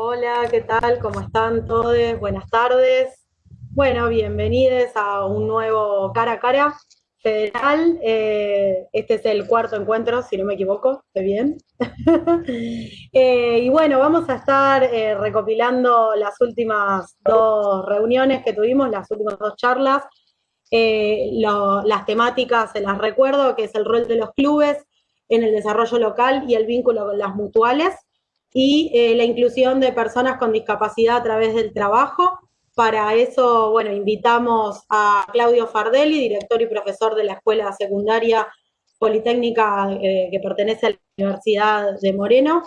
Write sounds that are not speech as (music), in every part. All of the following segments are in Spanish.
Hola, ¿qué tal? ¿Cómo están todos? Buenas tardes. Bueno, bienvenidos a un nuevo cara a cara federal. Eh, este es el cuarto encuentro, si no me equivoco, ¿estoy bien? (laughs) Eh, y bueno, vamos a estar eh, recopilando las últimas dos reuniones que tuvimos, las últimas dos charlas. las temáticas se las recuerdo, que es el rol de los clubes en el desarrollo local y el vínculo con las mutuales y eh, la inclusión de personas con discapacidad a través del trabajo. Para eso, bueno, invitamos a Claudio Fardelli, director y profesor de la Escuela Secundaria Politécnica eh, que pertenece a la Universidad de Moreno.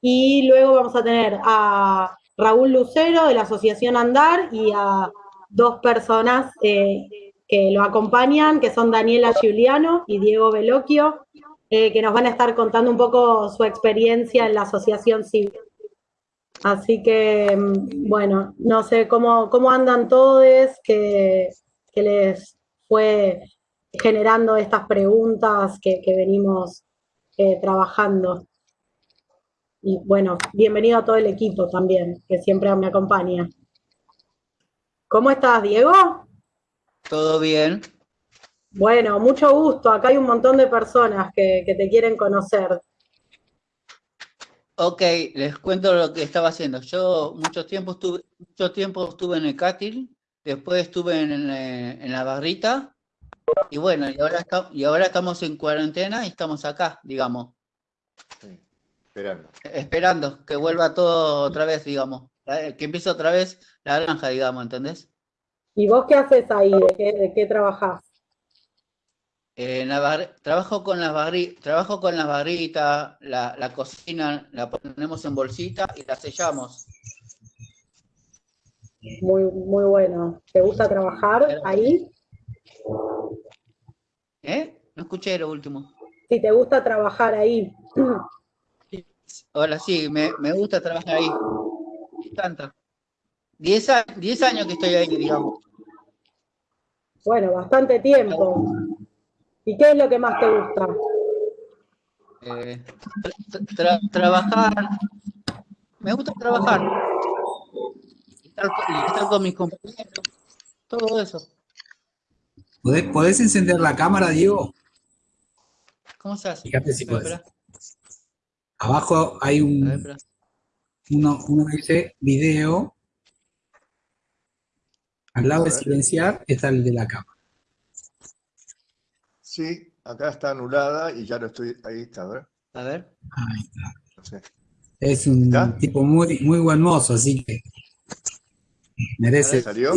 Y luego vamos a tener a Raúl Lucero de la Asociación Andar y a dos personas eh, que lo acompañan, que son Daniela Giuliano y Diego Veloquio, eh, que nos van a estar contando un poco su experiencia en la asociación civil. Así que, mm, bueno, no sé cómo, cómo andan todos, que, les fue generando estas preguntas que, venimos eh, trabajando. Y bueno, bienvenido a todo el equipo también, que siempre me acompaña. ¿Cómo estás, Diego? Todo bien. Bueno, mucho gusto. Acá hay un montón de personas que, te quieren conocer. Ok, les cuento lo que estaba haciendo. Yo mucho tiempo estuve, mucho tiempo estuve en el Cátil, después estuve en, la barrita, y bueno, y ahora, y ahora estamos en cuarentena y estamos acá, digamos. esperando. Esperando que vuelva todo otra vez, digamos. Que empiece otra vez la granja, digamos, ¿entendés? ¿Y vos qué haces ahí? ¿De qué, de qué trabajás? Eh, trabajo con las barritas, trabajo con las barritas, la, cocina la ponemos en bolsita y la sellamos. Muy, muy bueno. ¿Te gusta trabajar ahí? ¿Eh? No escuché lo último. Si te gusta trabajar ahí. Hola, sí, me, gusta trabajar ahí. Tanta. Diez, diez años que estoy ahí, digamos. Bueno, bastante tiempo. ¿Y qué es lo que más te gusta? Eh, trabajar. Me gusta trabajar. Estar, con mis compañeros. Todo eso. ¿Podés, encender la cámara, Diego? ¿Cómo se hace? Fíjate si puedes. Abajo hay un, uno, uno dice video. Al lado de silenciar está el de la cámara. Sí, acá está anulada y ya no estoy. Ahí está, ¿verdad? A ver. Ahí está. Es un tipo muy, muy buen mozo, así que merece. ¿Salió?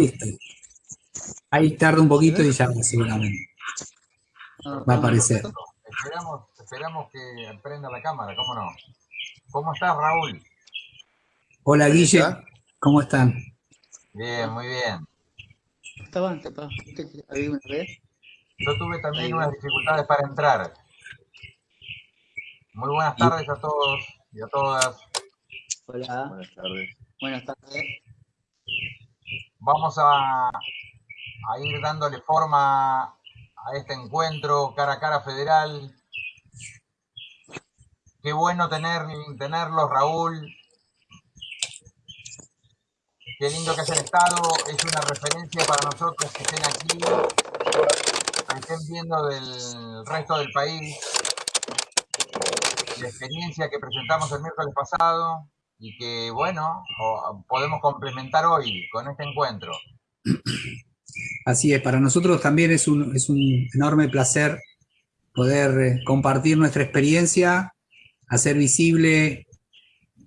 Ahí tarda un poquito y ya seguramente. Va a aparecer. Esperamos, esperamos que prenda la cámara, ¿cómo no? ¿Cómo estás, Raúl? Hola, Guille. ¿Cómo están? Bien, muy bien. Estaban, ahí una vez. Yo tuve también unas dificultades para entrar. Muy buenas tardes a todos y a todas. Hola. Buenas tardes. Buenas tardes. Vamos a, ir dándole forma a este encuentro cara a cara federal. Qué bueno tener, tenerlos, Raúl. Qué lindo que es el Estado. Es una referencia para nosotros que estén aquí estén viendo del resto del país, la experiencia que presentamos el miércoles pasado y que, bueno, podemos complementar hoy con este encuentro. Así es, para nosotros también es un, es un enorme placer poder eh, compartir nuestra experiencia, hacer visible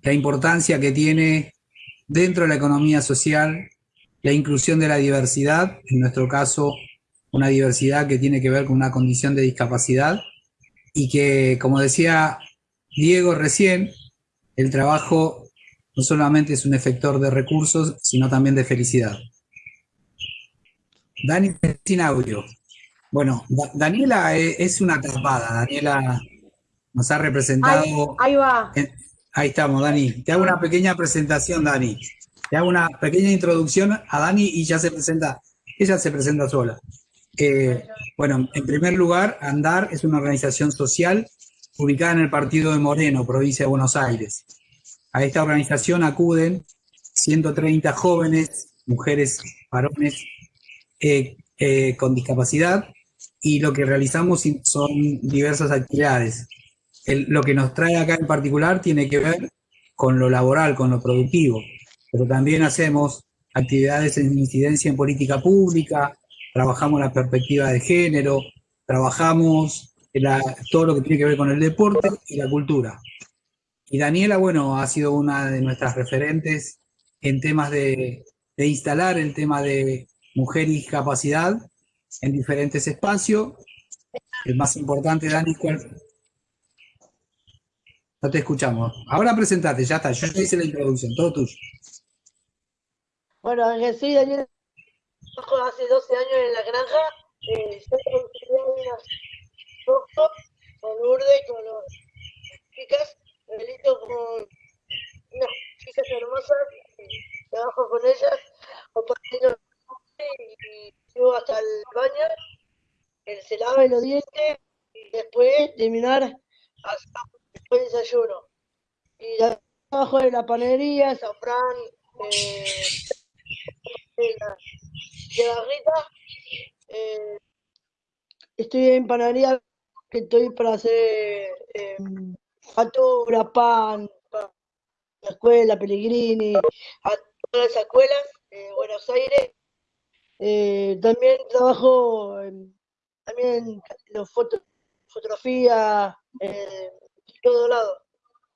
la importancia que tiene dentro de la economía social la inclusión de la diversidad, en nuestro caso una diversidad que tiene que ver con una condición de discapacidad y que, como decía Diego recién, el trabajo no solamente es un efector de recursos, sino también de felicidad. Dani, sin audio. Bueno, Daniela es una atrapada. Daniela nos ha representado... Ahí, va. ahí estamos, Dani. Te hago una pequeña presentación, Dani. Te hago una pequeña introducción a Dani y ya se presenta, ella se presenta sola. Eh, bueno, en primer lugar, ANDAR es una organización social ubicada en el partido de Moreno, provincia de Buenos Aires. A esta organización acuden 130 jóvenes, mujeres, varones eh, eh, con discapacidad y lo que realizamos son diversas actividades. lo que nos trae acá en particular tiene que ver con lo laboral, con lo productivo, pero también hacemos actividades en incidencia en política pública, trabajamos la perspectiva de género, trabajamos todo lo que tiene que ver con el deporte y la cultura. Y Daniela, bueno, ha sido una de nuestras referentes en temas de, instalar el tema de mujer y discapacidad en diferentes espacios. El más importante, Dani, ¿cuál? No te escuchamos. Ahora presentate, ya está, yo ya hice la introducción, todo tuyo. Bueno, soy Daniela, hace 12 años en la granja, eh, con Lourdes, con las chicas, delito con unas chicas hermosas, trabajo con ellas, compartiendo y llego hasta el baño, él se lava los dientes y después terminar hasta después desayuno. Y trabajo en la panadería, Safran, eh, eh, estoy en panadería que estoy para hacer eh, factura, pan, la escuela, Pellegrini, a todas las escuelas de Buenos Aires. Eh, también trabajo en, también los foto, fotografía, eh, todo lado.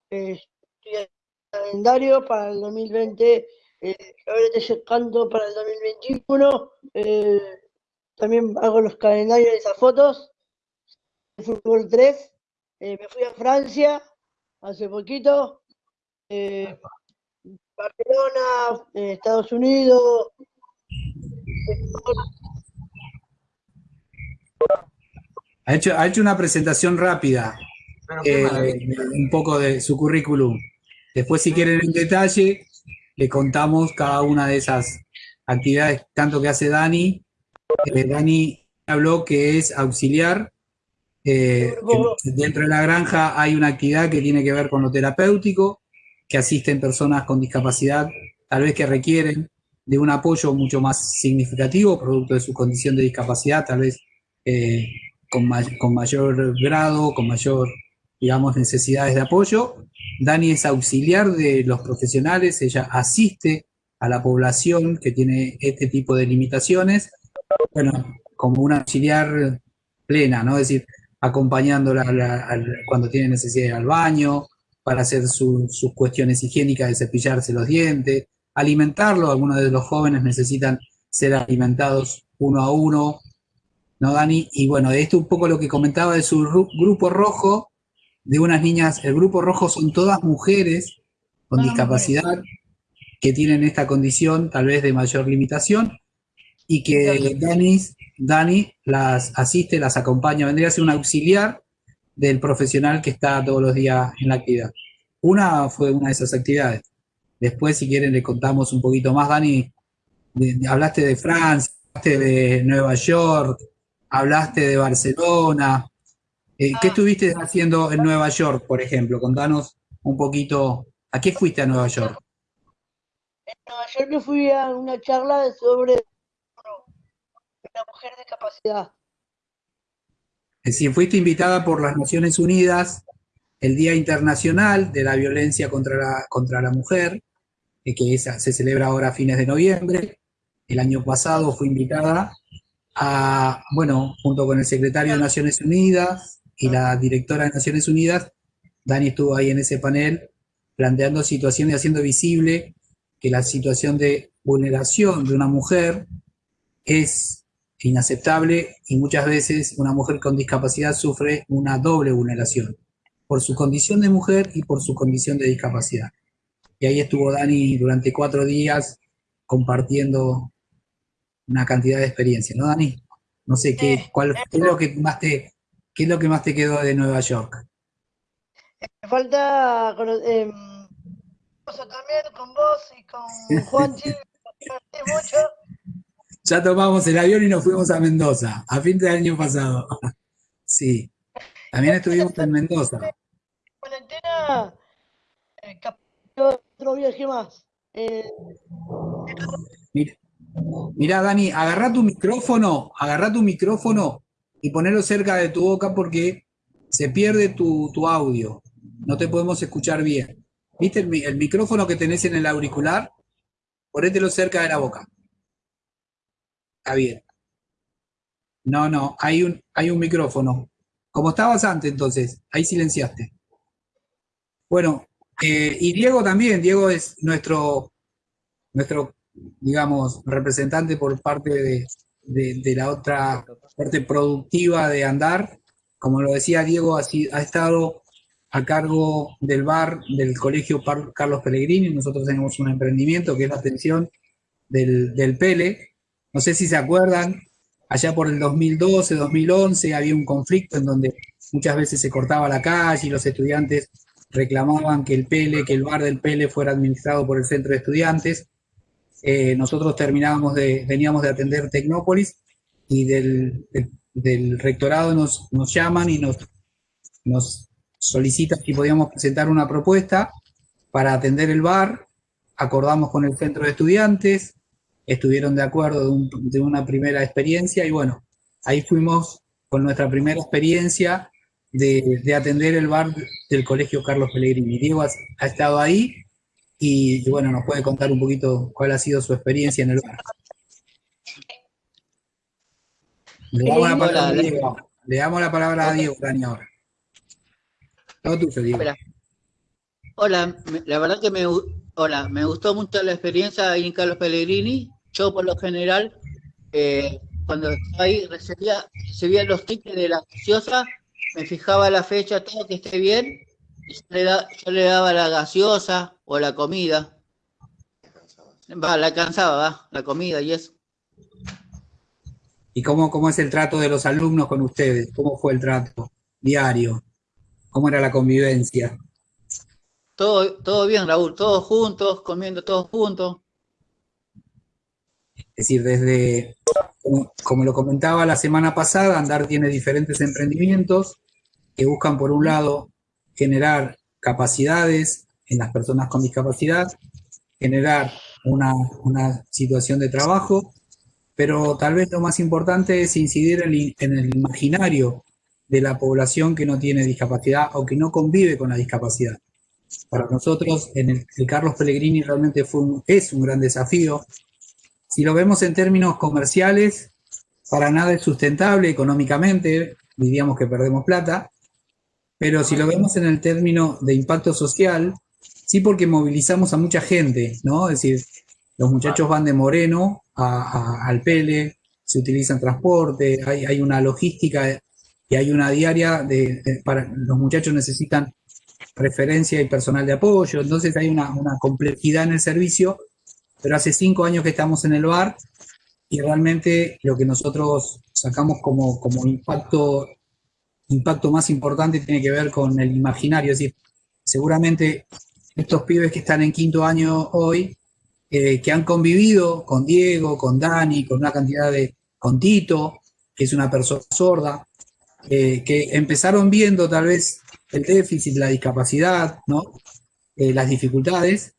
Eh, estoy calendario para el 2020, eh, ahora estoy llegando para el 2021. Eh, también hago los calendarios de esas fotos fútbol 3. Eh, me fui a Francia hace poquito. Eh, Barcelona, eh, Estados Unidos. Ha hecho, ha hecho una presentación rápida, un poco de su currículum. Después, si quieren en detalle, le contamos cada una de esas actividades, tanto que hace Dani. Dani habló que es auxiliar eh, dentro de la granja hay una actividad que tiene que ver con lo terapéutico, que asisten personas con discapacidad, tal vez que requieren de un apoyo mucho más significativo, producto de su condición de discapacidad, tal vez eh, con, con, mayor grado, con mayor, digamos, necesidades de apoyo. Dani es auxiliar de los profesionales, ella asiste a la población que tiene este tipo de limitaciones, bueno, como una auxiliar plena, ¿no? Decir, acompañándola cuando tiene necesidad de ir al baño, para hacer sus cuestiones higiénicas de cepillarse los dientes, alimentarlo, algunos de los jóvenes necesitan ser alimentados uno a uno, ¿no, Dani? Y bueno, esto un poco lo que comentaba de su grupo rojo, de unas niñas, el grupo rojo son todas mujeres con discapacidad que tienen esta condición tal vez de mayor limitación y que Dani Dani las asiste, las acompaña, vendría a ser un auxiliar del profesional que está todos los días en la actividad. Una fue una de esas actividades. Después, si quieren, le contamos un poquito más. Dani, hablaste de Francia, hablaste de Nueva York, hablaste de Barcelona. Eh, ¿Qué ah. estuviste haciendo en Nueva York, por ejemplo? Contanos un poquito, ¿a qué fuiste a Nueva York? En Nueva York me fui a una charla sobre la mujer de capacidad. Es decir, fuiste invitada por las Naciones Unidas, el Día Internacional de la Violencia contra la, contra la Mujer, eh, que se celebra ahora a fines de noviembre. El año pasado fue invitada a, bueno, junto con el secretario de Naciones Unidas y la directora de Naciones Unidas, Dani estuvo ahí en ese panel planteando situaciones y haciendo visible que la situación de vulneración de una mujer es inaceptable y muchas veces una mujer con discapacidad sufre una doble vulneración, por su condición de mujer y por su condición de discapacidad. Y ahí estuvo Dani durante cuatro días compartiendo una cantidad de experiencias, ¿no, Dani? No sé, ¿qué, cuál, es lo que más te, qué es lo que más te quedó de Nueva York? Me falta eh, también con vos y con Juanchi, (laughs) mucho ya tomamos el avión y nos fuimos a Mendoza, a fin de año pasado. (laughs) Sí, también estuvimos en Mendoza. Cuarentena, eh, otro viaje más. Eh, Mira, mirá, Dani, agarra tu micrófono, agarra tu micrófono y ponelo cerca de tu boca porque se pierde tu, tu audio. No te podemos escuchar bien. ¿Viste el micrófono que tenés en el auricular? Ponételo cerca de la boca. Está bien. No, no, hay un, hay un micrófono. Como estabas antes, entonces, ahí silenciaste. Bueno, eh, y Diego también, Diego es nuestro, nuestro, digamos, representante por parte de, de- la otra parte productiva de andar. Como lo decía Diego, ha estado a cargo del bar del Colegio Par- Carlos Pellegrini. Nosotros tenemos un emprendimiento que es la atención del, del Pele. No sé si se acuerdan, allá por el 2012, 2011 había un conflicto en donde muchas veces se cortaba la calle y los estudiantes reclamaban que el Pele, que el bar del Pele fuera administrado por el centro de estudiantes. Eh, nosotros terminábamos de, veníamos de atender Tecnópolis y del, rectorado nos, nos llaman y nos, nos solicitan si podíamos presentar una propuesta para atender el bar. Acordamos con el centro de estudiantes, estuvieron de acuerdo de, un- de una primera experiencia y bueno, ahí fuimos con nuestra primera experiencia de, de atender el bar del Colegio Carlos Pellegrini. Diego ha, ha estado ahí y, bueno, nos puede contar un poquito cuál ha sido su experiencia en el bar. Le damos la palabra a Diego. Le damos la palabra a Diego, Dani, ahora. Todo tuyo, Diego. Hola, la verdad que me, hola, me gustó mucho la experiencia ahí en Carlos Pellegrini. Yo por lo general, eh, cuando estaba ahí recibía, recibía los tickets de la gaseosa, me fijaba la fecha, todo que esté bien, yo le, da- yo le daba la gaseosa o la comida. Va, la alcanzaba, va, la comida y eso. ¿Y cómo, cómo es el trato de los alumnos con ustedes? ¿Cómo fue el trato diario? ¿Cómo era la convivencia? Todo, todo bien, Raúl, todos juntos, comiendo todos juntos. Es decir, desde, como, como lo comentaba la semana pasada, Andar tiene diferentes emprendimientos que buscan, por un lado, generar capacidades en las personas con discapacidad, generar una, una situación de trabajo, pero tal vez lo más importante es incidir en, en el imaginario de la población que no tiene discapacidad o que no convive con la discapacidad. Para nosotros, en el, el Carlos Pellegrini realmente fue un- es un gran desafío. Si lo vemos en términos comerciales, para nada es sustentable económicamente, diríamos que perdemos plata, pero si lo vemos en el término de impacto social, sí porque movilizamos a mucha gente, ¿no? Es decir, los muchachos van de Moreno a- a- al Pele, se utilizan transporte, hay, una logística y hay una diaria de, de- para los muchachos necesitan referencia y personal de apoyo, entonces hay una, una complejidad en el servicio, pero hace cinco años que estamos en el bar y realmente lo que nosotros sacamos como, como impacto, impacto más importante tiene que ver con el imaginario, es decir, seguramente estos pibes que están en quinto año hoy, eh, que han convivido con Diego, con Dani, con una cantidad de, con Tito, que es una persona sorda, eh, que empezaron viendo tal vez el déficit, la discapacidad, ¿no? Eh, las dificultades.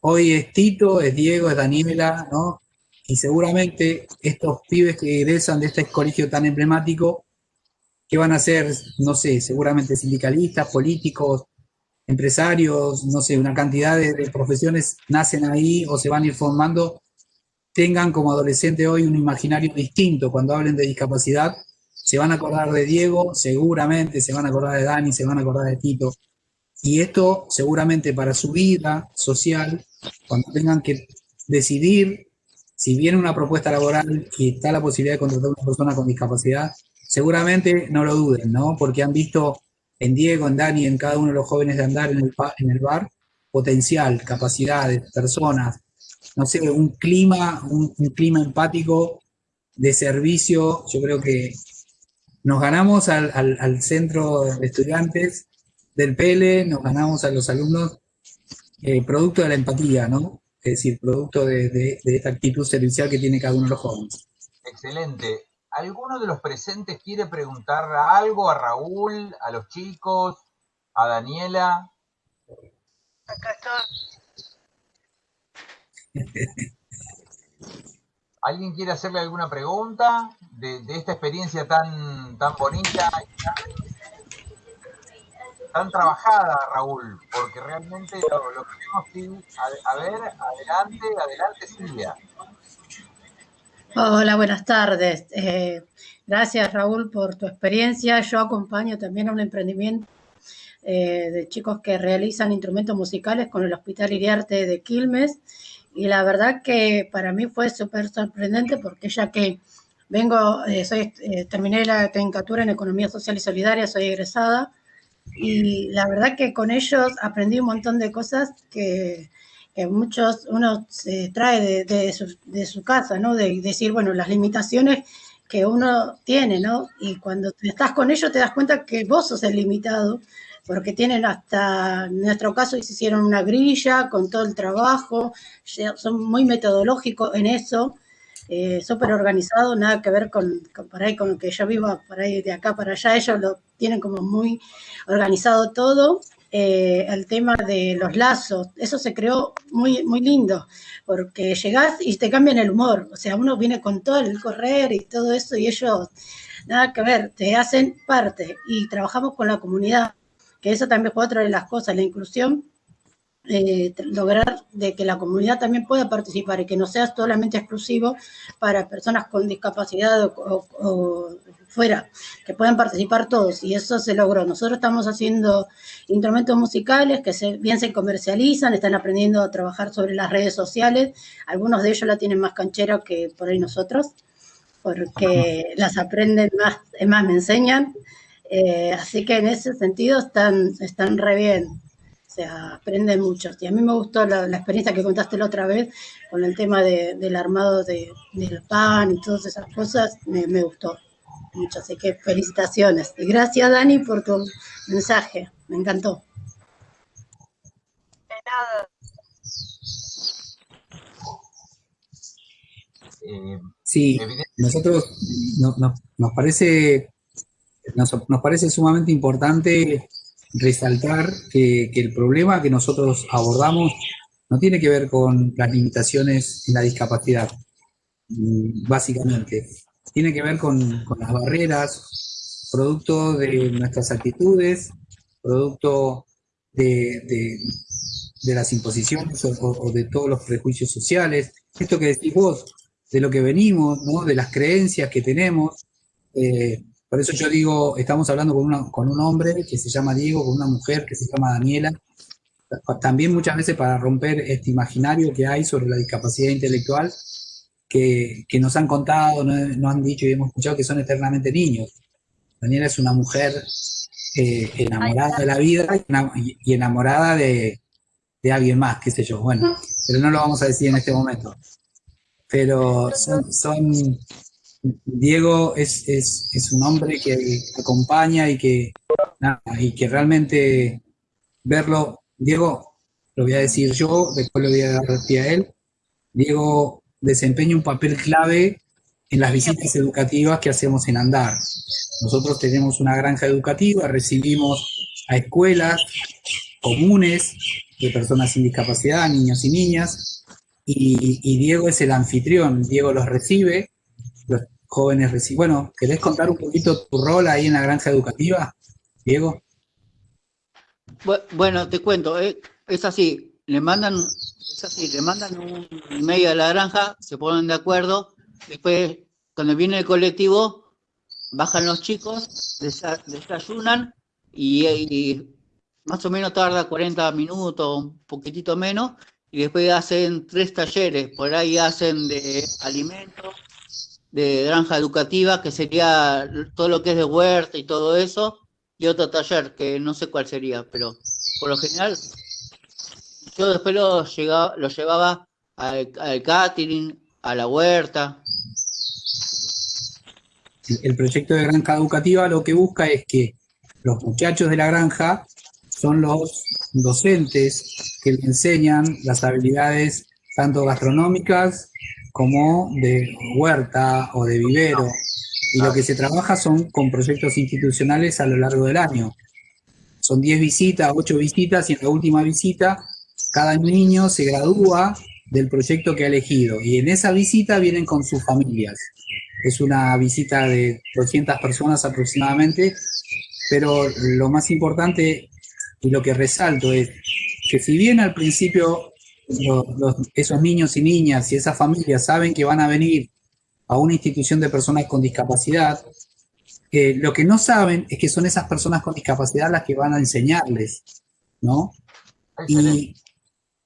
Hoy es Tito, es Diego, es Daniela, ¿no? Y seguramente estos pibes que egresan de este colegio tan emblemático, que van a ser, no sé, seguramente sindicalistas, políticos, empresarios, no sé, una cantidad de, de profesiones nacen ahí o se van a ir formando, tengan como adolescente hoy un imaginario distinto. Cuando hablen de discapacidad, se van a acordar de Diego, seguramente se van a acordar de Dani, se van a acordar de Tito. Y esto seguramente para su vida social, cuando tengan que decidir si viene una propuesta laboral y está la posibilidad de contratar a una persona con discapacidad, seguramente no lo duden, ¿no? Porque han visto en Diego, en Dani, en cada uno de los jóvenes de andar en el, en el bar, potencial, capacidades, personas, no sé, un clima, un, clima empático de servicio. Yo creo que nos ganamos al, al- centro de estudiantes del PELE, nos ganamos a los alumnos eh, producto de la empatía, ¿no? Es decir, producto de- de esta actitud servicial que tiene cada uno de los jóvenes. Excelente. ¿Alguno de los presentes quiere preguntar algo a Raúl, a los chicos, a Daniela? Acá está. (laughs) ¿Alguien quiere hacerle alguna pregunta de, de esta experiencia tan, tan bonita, tan trabajada, Raúl? Porque realmente lo, lo que vemos, sí, a, a, ver, adelante, adelante Silvia. Hola, buenas tardes. Eh, gracias Raúl por tu experiencia. Yo acompaño también a un emprendimiento eh, de chicos que realizan instrumentos musicales con el Hospital Iriarte de Quilmes y la verdad que para mí fue súper sorprendente porque ya que vengo, eh, soy, eh, terminé la tecnicatura en Economía Social y Solidaria, soy egresada, y la verdad que con ellos aprendí un montón de cosas que, que muchos uno se trae de, su, de, su, casa, ¿no? De decir, bueno, las limitaciones que uno tiene, ¿no? Y cuando estás con ellos te das cuenta que vos sos el limitado, porque tienen hasta, en nuestro caso, hicieron una grilla con todo el trabajo, son muy metodológicos en eso, eh, súper organizados, nada que ver con, con, por ahí, con que yo vivo por ahí de acá para allá, ellos lo tienen como muy organizado todo. Eh, el tema de los lazos, eso se creó muy, muy lindo, porque llegás y te cambian el humor, o sea, uno viene con todo el correr y todo eso y ellos, nada que ver, te hacen parte. Y trabajamos con la comunidad que eso también fue otra de las cosas, la inclusión, eh, lograr de que la comunidad también pueda participar y que no sea solamente exclusivo para personas con discapacidad o, o, o, fuera, que puedan participar todos. Y eso se logró. Nosotros estamos haciendo instrumentos musicales que se, bien se comercializan, están aprendiendo a trabajar sobre las redes sociales, algunos de ellos la tienen más canchera que por ahí nosotros, porque las aprenden más, más me enseñan, eh, así que en ese sentido están, están re bien, sea, aprenden mucho. Y a mí me gustó la, la experiencia que contaste la otra vez con el tema de, del armado de, del pan y todas esas cosas, me, me, gustó mucho. Así que felicitaciones. Y gracias, Dani, por tu mensaje, me encantó. De nada. Sí, nosotros no, no, nos parece nos, nos, parece sumamente importante resaltar que, que, el problema que nosotros abordamos no tiene que ver con las limitaciones en la discapacidad, mm, básicamente. Tiene que ver con, con las barreras, producto de nuestras actitudes, producto de, de, de las imposiciones o, o, de todos los prejuicios sociales. Esto que decís vos, de lo que venimos, ¿no? de las creencias que tenemos, eh, por eso yo digo, estamos hablando con, un hombre que se llama Diego, con una mujer que se llama Daniela, también muchas veces para romper este imaginario que hay sobre la discapacidad intelectual, que, nos han contado, nos, han dicho y hemos escuchado que son eternamente niños. Daniela es una mujer eh, enamorada de la vida y, enamorada de, alguien más, qué sé yo, bueno, pero no lo vamos a decir en este momento. Pero son Diego es, es, es, un hombre que acompaña y que, y que realmente verlo, Diego, lo voy a decir yo, después lo voy a dar a él, Diego desempeña un papel clave en las visitas educativas que hacemos en Andar. Nosotros tenemos una granja educativa, recibimos a escuelas comunes de personas sin discapacidad, niños y niñas, y, y Diego es el anfitrión, Diego los recibe, jóvenes reciben. Bueno, ¿querés contar un poquito tu rol ahí en la granja educativa, Diego? Bueno, te cuento, eh, es así, le mandan, es así, le mandan un email a la granja, se ponen de acuerdo, después cuando viene el colectivo, bajan los chicos, desayunan y, y más o menos tarda 40 minutos, un poquitito menos, y después hacen tres talleres, por ahí hacen de alimentos, de granja educativa, que sería todo lo que es de huerta y todo eso, y otro taller, que no sé cuál sería, pero por lo general yo después lo, llegaba, lo llevaba al, al catering, a la huerta. El proyecto de granja educativa lo que busca es que los muchachos de la granja son los docentes que le enseñan las habilidades tanto gastronómicas como de huerta o de vivero. Y lo que se trabaja son con proyectos institucionales a lo largo del año. Son 10 visitas, 8 visitas, y en la última visita cada niño se gradúa del proyecto que ha elegido. Y en esa visita vienen con sus familias. Es una visita de 200 personas aproximadamente, pero lo más importante y lo que resalto es que si bien al principio esos niños y niñas y esas familias saben que van a venir a una institución de personas con discapacidad, eh, lo que no saben es que son esas personas con discapacidad las que van a enseñarles, ¿no? Y,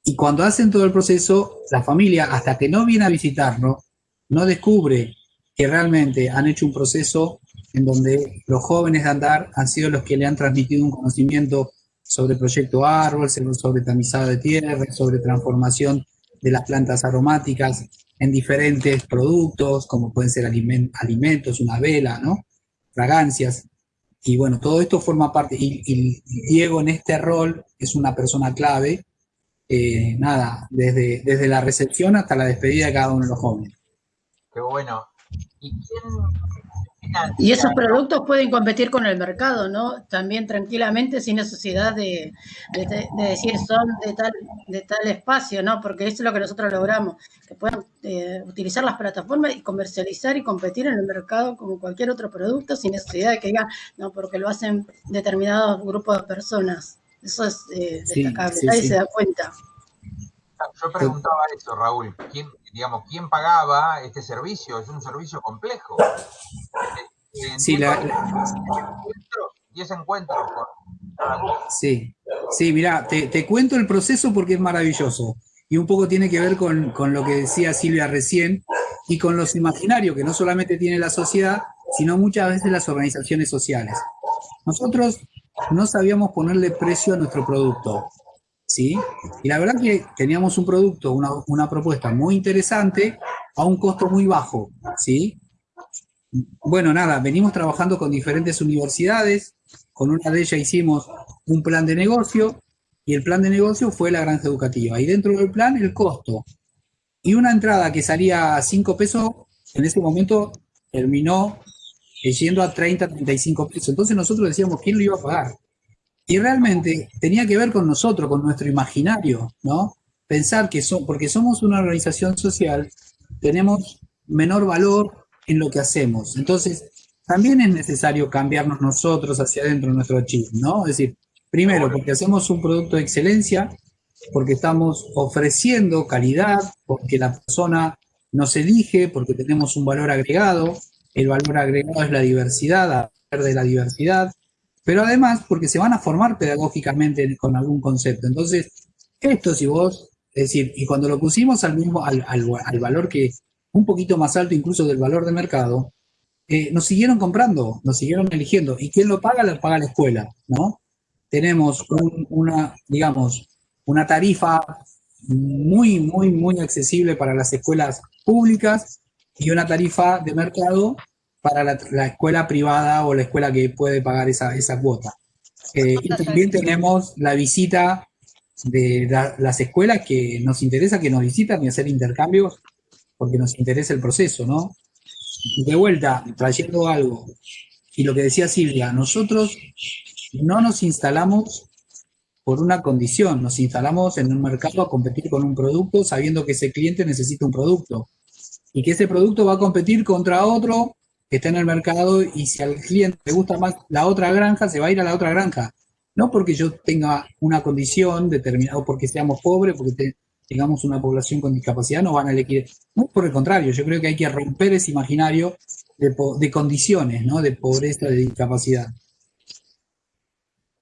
y cuando hacen todo el proceso, la familia, hasta que no viene a visitarnos, no descubre que realmente han hecho un proceso en donde los jóvenes de andar han sido los que le han transmitido un conocimiento sobre proyecto árbol, sobre tamizado de tierra, sobre transformación de las plantas aromáticas en diferentes productos, como pueden ser alimentos, una vela, ¿no? Fragancias. Y bueno, todo esto forma parte, y, Diego en este rol es una persona clave, eh, nada, desde, desde la recepción hasta la despedida de cada uno de los jóvenes. Qué bueno. ¿Y quién y esos productos pueden competir con el mercado, ¿no? También tranquilamente, sin necesidad de, decir son de tal, de tal espacio, ¿no? Porque eso es lo que nosotros logramos, que puedan eh, utilizar las plataformas y comercializar y competir en el mercado como cualquier otro producto, sin necesidad de que digan, no, porque lo hacen determinados grupos de personas. Eso es eh, destacable, nadie se da cuenta. Yo preguntaba eso, Raúl, ¿quién, digamos, quién pagaba este servicio? Es un servicio complejo. Sí, la, Sí, sí, mira, te, cuento el proceso porque es maravilloso. Y un poco tiene que ver con, con lo que decía Silvia recién y con los imaginarios que no solamente tiene la sociedad, sino muchas veces las organizaciones sociales. Nosotros no sabíamos ponerle precio a nuestro producto. ¿Sí? Y la verdad que teníamos un producto, una, propuesta muy interesante a un costo muy bajo, ¿sí? Bueno, nada, venimos trabajando con diferentes universidades, con una de ellas hicimos un plan de negocio, y el plan de negocio fue la granja educativa. Y dentro del plan, el costo. Y una entrada que salía a 5 pesos, en ese momento terminó yendo a 30, 35 pesos. Entonces nosotros decíamos, ¿quién lo iba a pagar? Y realmente tenía que ver con nosotros, con nuestro imaginario, ¿no? Pensar que son, porque somos una organización social, tenemos menor valor en lo que hacemos. Entonces, también es necesario cambiarnos nosotros hacia adentro de nuestro chip, ¿no? Es decir, primero, porque hacemos un producto de excelencia, porque estamos ofreciendo calidad, porque la persona nos elige, porque tenemos un valor agregado, el valor agregado es la diversidad, hablar de la diversidad, pero además porque se van a formar pedagógicamente con algún concepto. Entonces, esto si vos, es decir, y cuando lo pusimos al mismo, al, valor que, un poquito más alto incluso del valor de mercado, eh, nos siguieron comprando, nos siguieron eligiendo. ¿Y quién lo paga? Lo paga la escuela, ¿no? Tenemos una, digamos, una tarifa muy, muy, muy accesible para las escuelas públicas y una tarifa de mercado para la, escuela privada o la escuela que puede pagar esa, esa cuota. Eh, y también tenemos la visita de las escuelas que nos interesa que nos visitan y hacer intercambios porque nos interesa el proceso, ¿no? De vuelta, trayendo algo, y lo que decía Silvia, nosotros no nos instalamos por una condición, nos instalamos en un mercado a competir con un producto sabiendo que ese cliente necesita un producto y que ese producto va a competir contra otro que está en el mercado y si al cliente le gusta más la otra granja, se va a ir a la otra granja. No porque yo tenga una condición determinada, o porque seamos pobres, porque tengamos una población con discapacidad, no van a elegir. No, por el contrario, yo creo que hay que romper ese imaginario de, condiciones, ¿no? De pobreza, de discapacidad.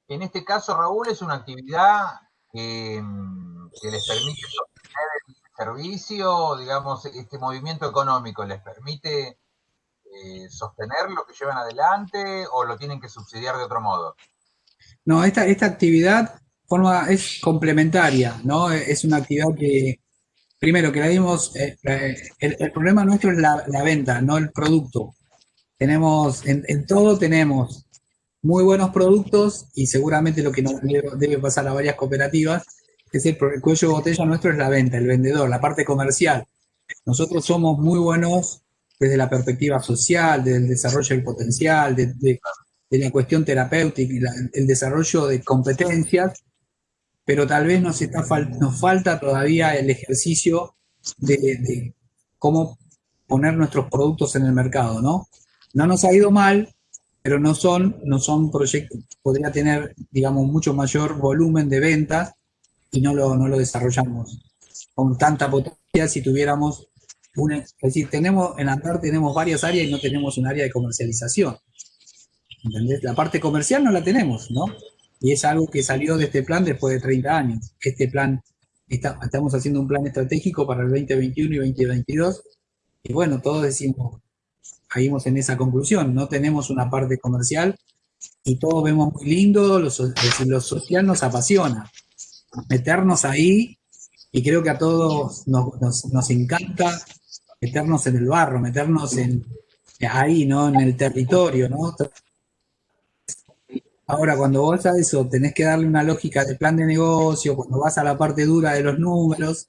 En este caso, Raúl, es una actividad que, que les permite sostener el servicio, digamos, este movimiento económico, les permite eh, sostener lo que llevan adelante o lo tienen que subsidiar de otro modo? No, esta, esta actividad forma, es complementaria, ¿no? Es una actividad que, primero, que la dimos, eh, eh, el, problema nuestro es la, venta, no el producto. Tenemos, en, todo tenemos muy buenos productos y seguramente lo que nos debe, pasar a varias cooperativas es el, el cuello de botella nuestro es la venta, el vendedor, la parte comercial. Nosotros somos muy buenos desde la perspectiva social, del desarrollo del potencial, de, la cuestión terapéutica, el desarrollo de competencias, pero tal vez nos, falta todavía el ejercicio de, de cómo poner nuestros productos en el mercado, ¿no? No nos ha ido mal, pero no son, no son proyectos, podría tener, digamos, mucho mayor volumen de ventas y no lo, no lo desarrollamos con tanta potencia si tuviéramos una, es decir, tenemos, en Andar tenemos varias áreas y no tenemos un área de comercialización. La parte comercial no la tenemos, ¿no? Y es algo que salió de este plan después de 30 años. Este plan, estamos haciendo un plan estratégico para el 2021 y 2022. Y bueno, todos decimos, caímos en esa conclusión, no tenemos una parte comercial y todos vemos muy lindo, lo, lo social nos apasiona. Meternos ahí, y creo que a todos nos, nos, nos encanta meternos en el barro, meternos en, ahí, ¿no? En el territorio, ¿no? Ahora, cuando vos a eso tenés que darle una lógica de plan de negocio, cuando vas a la parte dura de los números,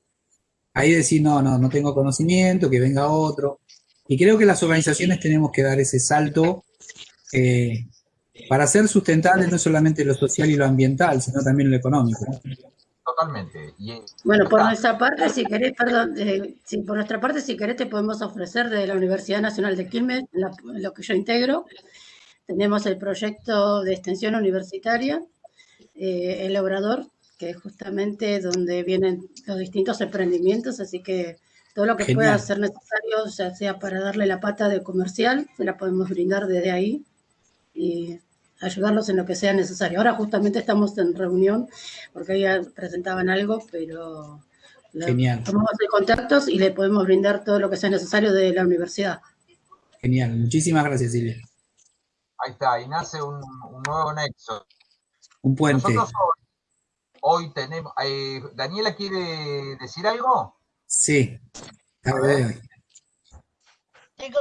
ahí decís, no, no, no tengo conocimiento, que venga otro. Y creo que las organizaciones tenemos que dar ese salto eh, para ser sustentables no solamente lo social y lo ambiental, sino también lo económico totalmente. bueno, por nuestra parte, si querés, perdón, eh, por nuestra parte, si querés, te podemos ofrecer de la Universidad Nacional de Quilmes, lo que yo integro. Tenemos el proyecto de extensión universitaria, eh, el Obrador, que es justamente donde vienen los distintos emprendimientos, así que todo lo que pueda ser necesario, ya sea para darle la pata de comercial, se la podemos brindar desde ahí. Y ayudarlos en lo que sea necesario. Ahora justamente estamos en reunión porque ya presentaban algo, pero Genial. tomamos de contactos y le podemos brindar todo lo que sea necesario de la universidad. Genial, muchísimas gracias Silvia. Ahí está, y nace un, nuevo nexo. Un puente. Nosotros hoy, tenemos... Eh, ¿Daniela quiere decir algo? Sí, a ver. Tengo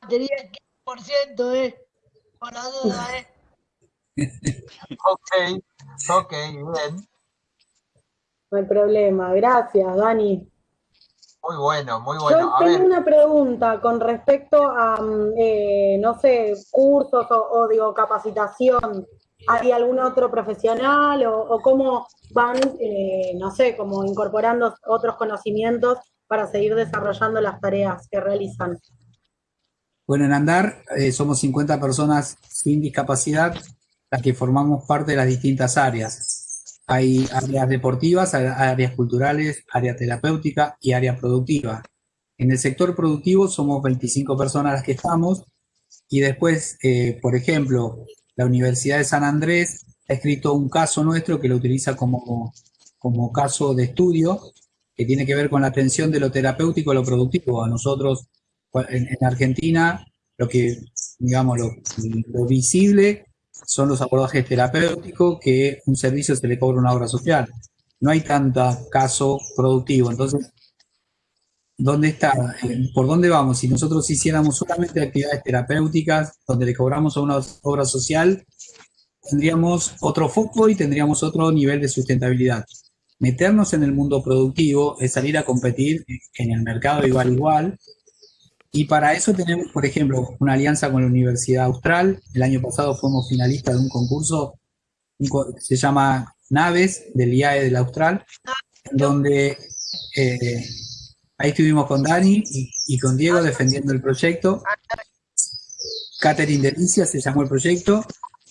batería 15%, ¿eh? Por la duda, ¿eh? (laughs) ok, ok, bien. No hay problema, gracias, Dani. Muy bueno, muy bueno. Yo tengo una pregunta con respecto a, mm, eh, no sé, cursos o, digo, capacitación. ¿Hay algún otro profesional o, cómo van, eh, no sé, como incorporando otros conocimientos para seguir desarrollando las tareas que realizan? Bueno, en Andar eh, somos 50 personas sin discapacidad, las que formamos parte de las distintas áreas. Hay áreas deportivas, áreas culturales, área terapéutica y área productiva. En el sector productivo somos 25 personas las que estamos y después, eh, por ejemplo, la Universidad de San Andrés ha escrito un caso nuestro que lo utiliza como, como caso de estudio que tiene que ver con la atención de lo terapéutico a lo productivo. A nosotros en, Argentina lo que, digamos, lo, visible son los abordajes terapéuticos que un servicio se le cobra una obra social. No hay tanto caso productivo. Entonces, ¿dónde está? Eh, ¿Por dónde vamos? Si nosotros hiciéramos solamente actividades terapéuticas donde le cobramos a una obra social, tendríamos otro foco y tendríamos otro nivel de sustentabilidad. Meternos en el mundo productivo es salir a competir en el mercado igual igual y para eso tenemos, por ejemplo, una alianza con la Universidad Austral. El año pasado fuimos finalistas de un concurso, se llama Naves, del IAE del Austral, donde eh, ahí estuvimos con Dani y, con Diego defendiendo el proyecto. Catherine Delicia se llamó el proyecto,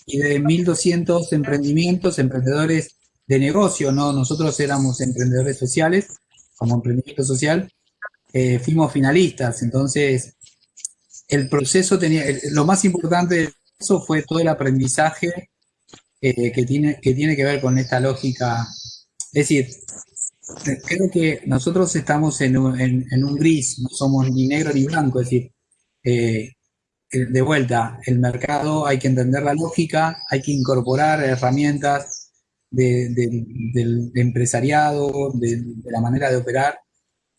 y de 1.200 emprendimientos, emprendedores de negocio, ¿no? Nosotros éramos emprendedores sociales, como emprendimiento social, eh, fuimos finalistas, entonces el proceso tenía, lo más importante de eso fue todo el aprendizaje eh, que, tiene, que tiene que ver con esta lógica. Es decir, creo que nosotros estamos en un, en, un gris, no somos ni negro ni blanco, es decir, eh, de vuelta, el mercado hay que entender la lógica, hay que incorporar herramientas del empresariado, de, la manera de operar,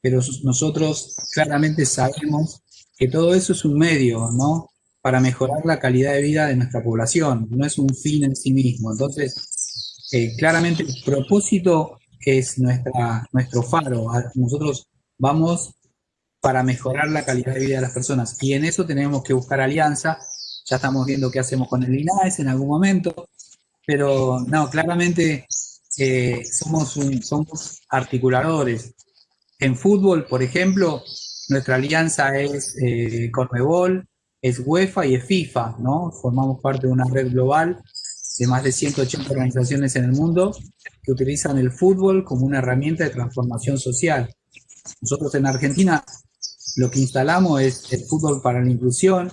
pero nosotros claramente sabemos que todo eso es un medio, ¿no? Para mejorar la calidad de vida de nuestra población, no es un fin en sí mismo. Entonces, eh, claramente el propósito es nuestra, nuestro faro. Nosotros vamos para mejorar la calidad de vida de las personas y en eso tenemos que buscar alianza. Ya estamos viendo qué hacemos con el INAES en algún momento, pero no, claramente eh, somos, somos articuladores. En fútbol, por ejemplo, nuestra alianza es eh, Conmebol, es UEFA y es FIFA, ¿no? Formamos parte de una red global de más de 180 organizaciones en el mundo que utilizan el fútbol como una herramienta de transformación social. Nosotros en Argentina lo que instalamos es el fútbol para la inclusión.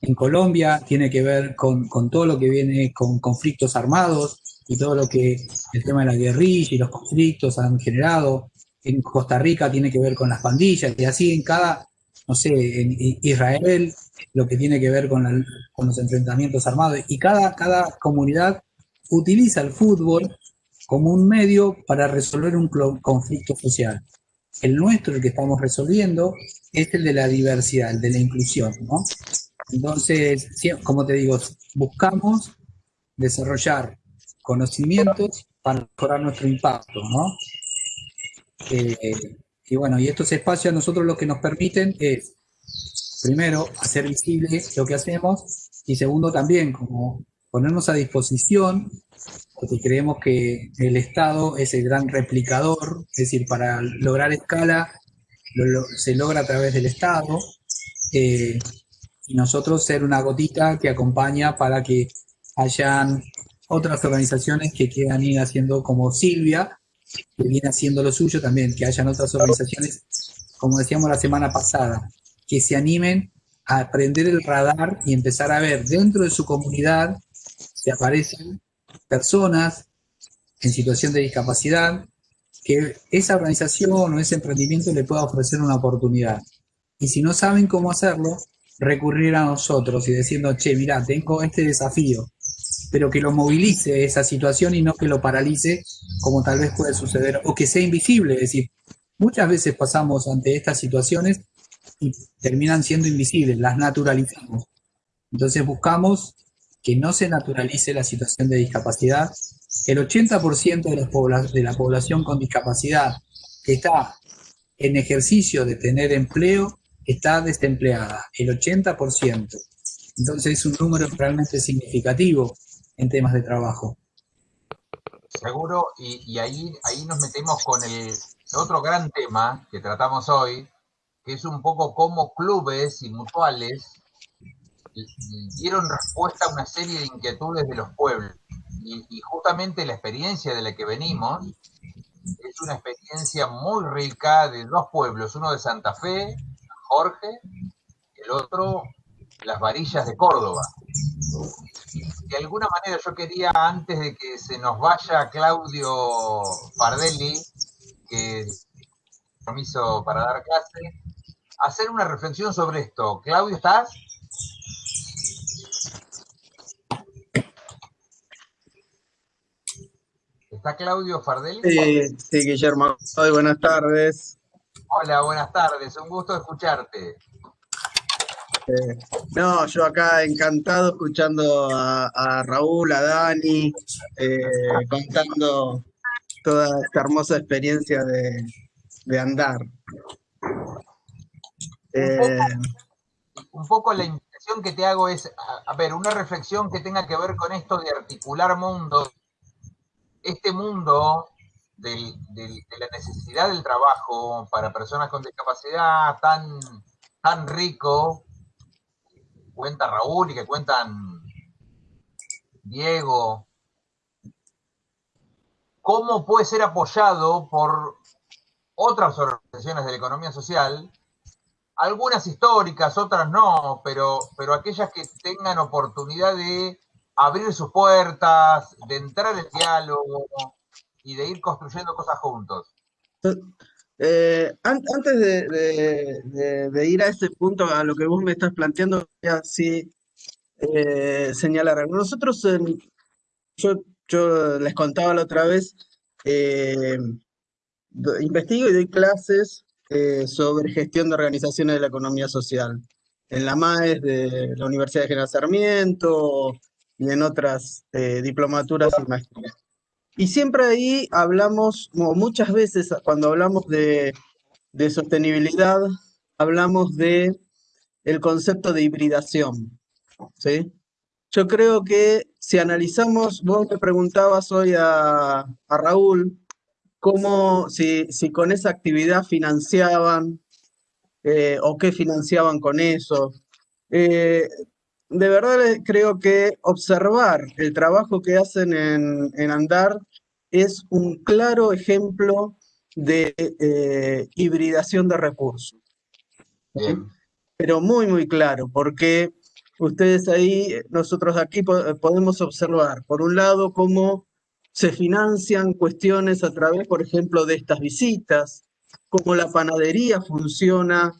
En Colombia tiene que ver con, con todo lo que viene con conflictos armados y todo lo que el tema de la guerrilla y los conflictos han generado. En Costa Rica tiene que ver con las pandillas y así en cada, no sé, en Israel lo que tiene que ver con, los enfrentamientos armados. Y cada, cada comunidad utiliza el fútbol como un medio para resolver un conflicto social. El nuestro, el que estamos resolviendo, es el de la diversidad, el de la inclusión, ¿no? Entonces, como te digo, buscamos desarrollar conocimientos para mejorar nuestro impacto, ¿no? Eh, y bueno, y estos espacios a nosotros lo que nos permiten es, primero, hacer visible lo que hacemos, y segundo también, como ponernos a disposición, porque creemos que el Estado es el gran replicador, es decir, para lograr escala se logra a través del Estado, eh, y nosotros ser una gotita que acompaña para que hayan otras organizaciones que quieran ir haciendo como Silvia, que viene haciendo lo suyo también, que hayan otras organizaciones, como decíamos la semana pasada, que se animen a aprender el radar y empezar a ver dentro de su comunidad se aparecen personas en situación de discapacidad, que esa organización o ese emprendimiento le pueda ofrecer una oportunidad. Y si no saben cómo hacerlo, recurrir a nosotros y diciendo, che, mira, tengo este desafío, pero que lo movilice esa situación y no que lo paralice, como tal vez puede suceder, o que sea invisible. Es decir, muchas veces pasamos ante estas situaciones y terminan siendo invisibles, las naturalizamos. Entonces buscamos que no se naturalice la situación de discapacidad. El 80% de, de la población con discapacidad que está en ejercicio de tener empleo está desempleada, el 80%. Entonces es un número realmente significativo en temas de trabajo. Seguro, y, ahí, ahí nos metemos con el otro gran tema que tratamos hoy, que es un poco cómo clubes y mutuales dieron respuesta a una serie de inquietudes de los pueblos. Y, justamente la experiencia de la que venimos es una experiencia muy rica de dos pueblos, uno de Santa Fe, Jorge, el otro, las varillas de Córdoba. De alguna manera yo quería, antes de que se nos vaya Claudio Fardelli, que permiso para dar clase, hacer una reflexión sobre esto. Claudio, ¿estás? ¿Está Claudio Fardelli? Sí, sí, Guillermo. Hoy, buenas tardes. Hola, buenas tardes. Un gusto escucharte. Eh, no, yo acá encantado escuchando a, Raúl, a Dani, eh, contando toda esta hermosa experiencia de, andar. un, poco, la impresión que te hago es, a, ver, una reflexión que tenga que ver con esto de articular mundo este mundo de la necesidad del trabajo para personas con discapacidad tan, tan rico, cuenta Raúl y que cuentan Diego, ¿cómo puede ser apoyado por otras organizaciones de la economía social? Algunas históricas, otras no, pero, pero aquellas que tengan oportunidad de abrir sus puertas, de entrar en diálogo y de ir construyendo cosas juntos. Eh, antes de, ir a ese punto, a lo que vos me estás planteando, ya sí eh, señalar. Nosotros, yo, yo, les contaba la otra vez, eh, investigo y doy clases sobre gestión de organizaciones de la economía social. En la MAES de la Universidad de General Sarmiento, y en otras eh, diplomaturas y maestrías. Y siempre ahí hablamos, muchas veces cuando hablamos de, sostenibilidad, hablamos de el concepto de hibridación, ¿sí? yo creo que si analizamos, vos me preguntabas hoy a, a Raúl, cómo, si, si, con esa actividad financiaban eh, o qué financiaban con eso. Eh, de verdad creo que observar el trabajo que hacen en, en Andar es un claro ejemplo de eh, hibridación de recursos. Pero muy, muy claro, porque ustedes ahí, nosotros aquí podemos observar, por un lado, cómo se financian cuestiones a través, por ejemplo, de estas visitas, cómo la panadería funciona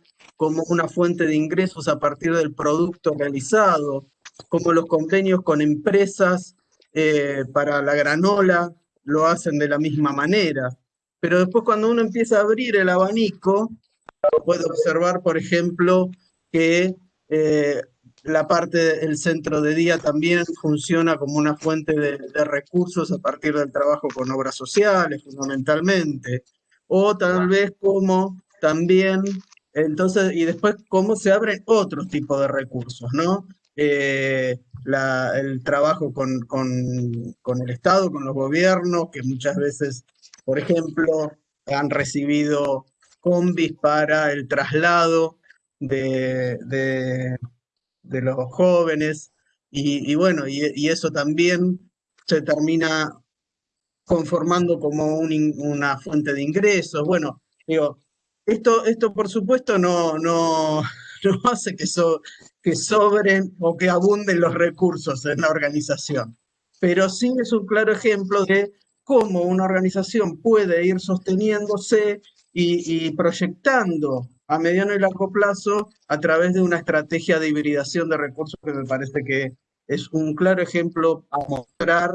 como una fuente de ingresos a partir del producto realizado, como los convenios con empresas eh, para la granola lo hacen de la misma manera. Pero después cuando uno empieza a abrir el abanico, puede observar, por ejemplo, que eh, la parte del centro de día también funciona como una fuente de, recursos a partir del trabajo con obras sociales, fundamentalmente. O tal vez como también, entonces, y después cómo se abren otros tipos de recursos, ¿no? Eh, el trabajo con, con, con el Estado, con los gobiernos, que muchas veces, por ejemplo, han recibido combis para el traslado de, de, los jóvenes, y, bueno, y, eso también se termina conformando como una fuente de ingresos. Bueno, digo, esto, esto por supuesto no, no, (laughs) no hace que, que sobren o que abunden los recursos en la organización, pero sí es un claro ejemplo de cómo una organización puede ir sosteniéndose y, y proyectando a mediano y largo plazo a través de una estrategia de hibridación de recursos que me parece que es un claro ejemplo a mostrar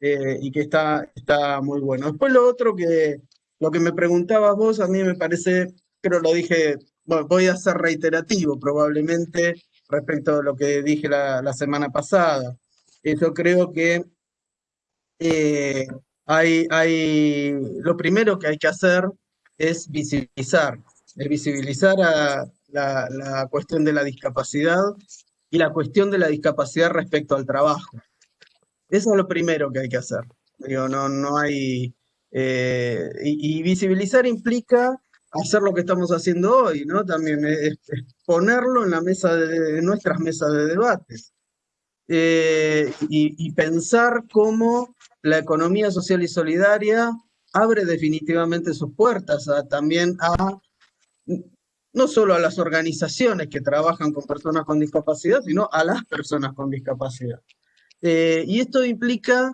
eh, y que está, está muy bueno. Después lo otro que, lo que me preguntabas vos, a mí me parece, creo lo dije, bueno, voy a ser reiterativo probablemente respecto a lo que dije la, semana pasada. Yo creo que eh, hay, hay, lo primero que hay que hacer es visibilizar el visibilizar la, cuestión de la discapacidad y la cuestión de la discapacidad respecto al trabajo. Eso es lo primero que hay que hacer. Digo, no, no hay... Eh, y, visibilizar implica hacer lo que estamos haciendo hoy, ¿no? También es, ponerlo en la mesa de, nuestras mesas de debates. Eh, y, pensar cómo la economía social y solidaria abre definitivamente sus puertas también a no solo a las organizaciones que trabajan con personas con discapacidad, sino a las personas con discapacidad. Eh, y esto implica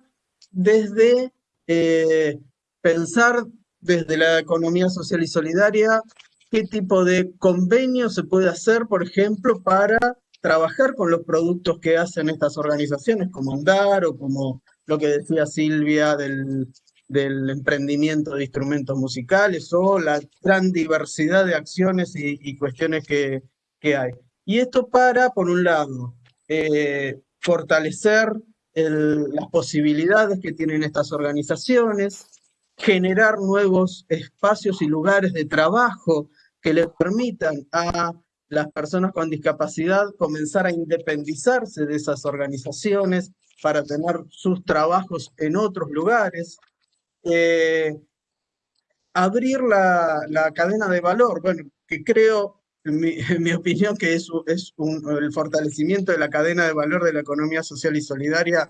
desde eh, pensar desde la economía social y solidaria qué tipo de convenio se puede hacer, por ejemplo, para trabajar con los productos que hacen estas organizaciones, como Andar o como lo que decía Silvia del emprendimiento de instrumentos musicales o la gran diversidad de acciones y, cuestiones que, hay. Y esto para, por un lado, eh, fortalecer las posibilidades que tienen estas organizaciones, generar nuevos espacios y lugares de trabajo que les permitan a las personas con discapacidad comenzar a independizarse de esas organizaciones para tener sus trabajos en otros lugares, eh, abrir la, cadena de valor, bueno, que creo, en mi, opinión, que es, es el fortalecimiento de la cadena de valor de la economía social y solidaria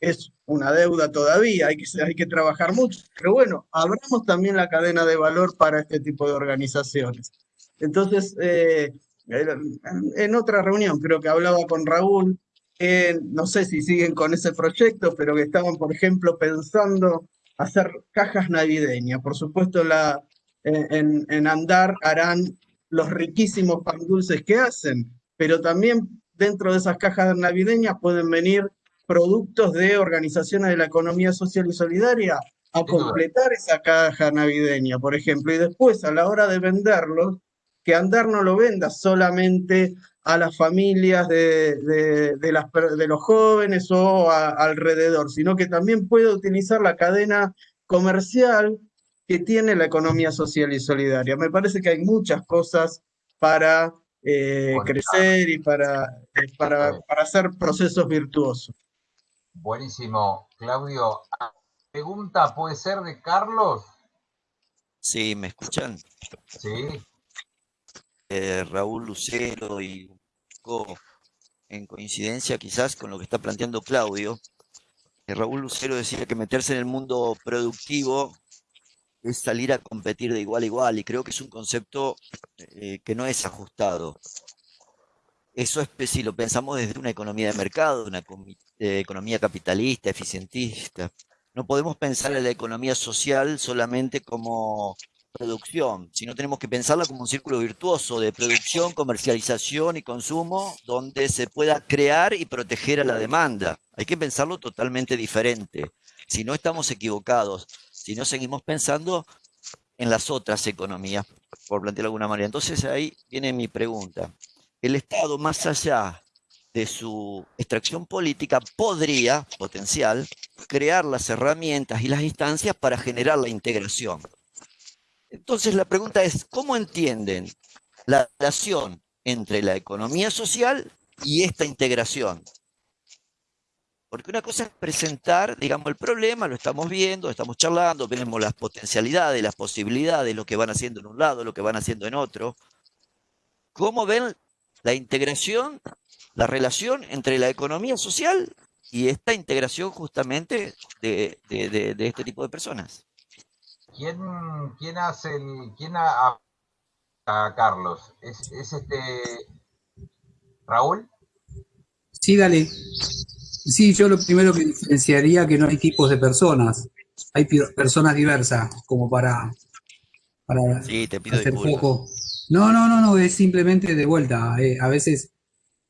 es una deuda todavía, hay que, hay que trabajar mucho, pero bueno, abramos también la cadena de valor para este tipo de organizaciones. Entonces, eh, en otra reunión creo que hablaba con Raúl, no sé si siguen con ese proyecto, pero que estaban, por ejemplo, pensando hacer cajas navideñas. Por supuesto, la, en, en, Andar harán los riquísimos pan dulces que hacen, pero también dentro de esas cajas navideñas pueden venir productos de organizaciones de la economía social y solidaria a completar esa caja navideña, por ejemplo, y después a la hora de venderlos, que Andar no lo venda solamente a las familias de, de, las, de los jóvenes o alrededor, sino que también puede utilizar la cadena comercial que tiene la economía social y solidaria. Me parece que hay muchas cosas para eh, crecer y para, eh, para, para hacer procesos virtuosos. Buenísimo. Claudio, pregunta puede ser de Carlos. Sí, ¿me escuchan? Sí. Eh, Raúl Lucero y un poco en coincidencia quizás con lo que está planteando Claudio. eh, Raúl Lucero decía que meterse en el mundo productivo es salir a competir de igual a igual y creo que es un concepto eh, que no es ajustado. Eso es si lo pensamos desde una economía de mercado, una eh, economía capitalista, eficientista. No podemos pensar en la economía social solamente como producción, sino tenemos que pensarla como un círculo virtuoso de producción, comercialización y consumo, donde se pueda crear y proteger a la demanda. Hay que pensarlo totalmente diferente. Si no estamos equivocados, si no seguimos pensando en las otras economías, por plantearlo de alguna manera. Entonces ahí viene mi pregunta. El Estado, más allá de su extracción política, podría, potencial, crear las herramientas y las instancias para generar la integración. Entonces la pregunta es, ¿cómo entienden la relación entre la economía social y esta integración? Porque una cosa es presentar, digamos, el problema, lo estamos viendo, estamos charlando, vemos las potencialidades, las posibilidades, lo que van haciendo en un lado, lo que van haciendo en otro. ¿Cómo ven la integración, la relación entre la economía social y esta integración justamente de, de- de- de este tipo de personas? ¿Quién, quién hace el. ¿Quién a, Carlos? ¿Es, es este. Raúl? Sí, dale. Sí, yo lo primero que diferenciaría que no hay tipos de personas. Hay personas diversas, como para, para Sí, te pido hacer disculpas. poco. No, no, no, no, es simplemente de vuelta. eh, a veces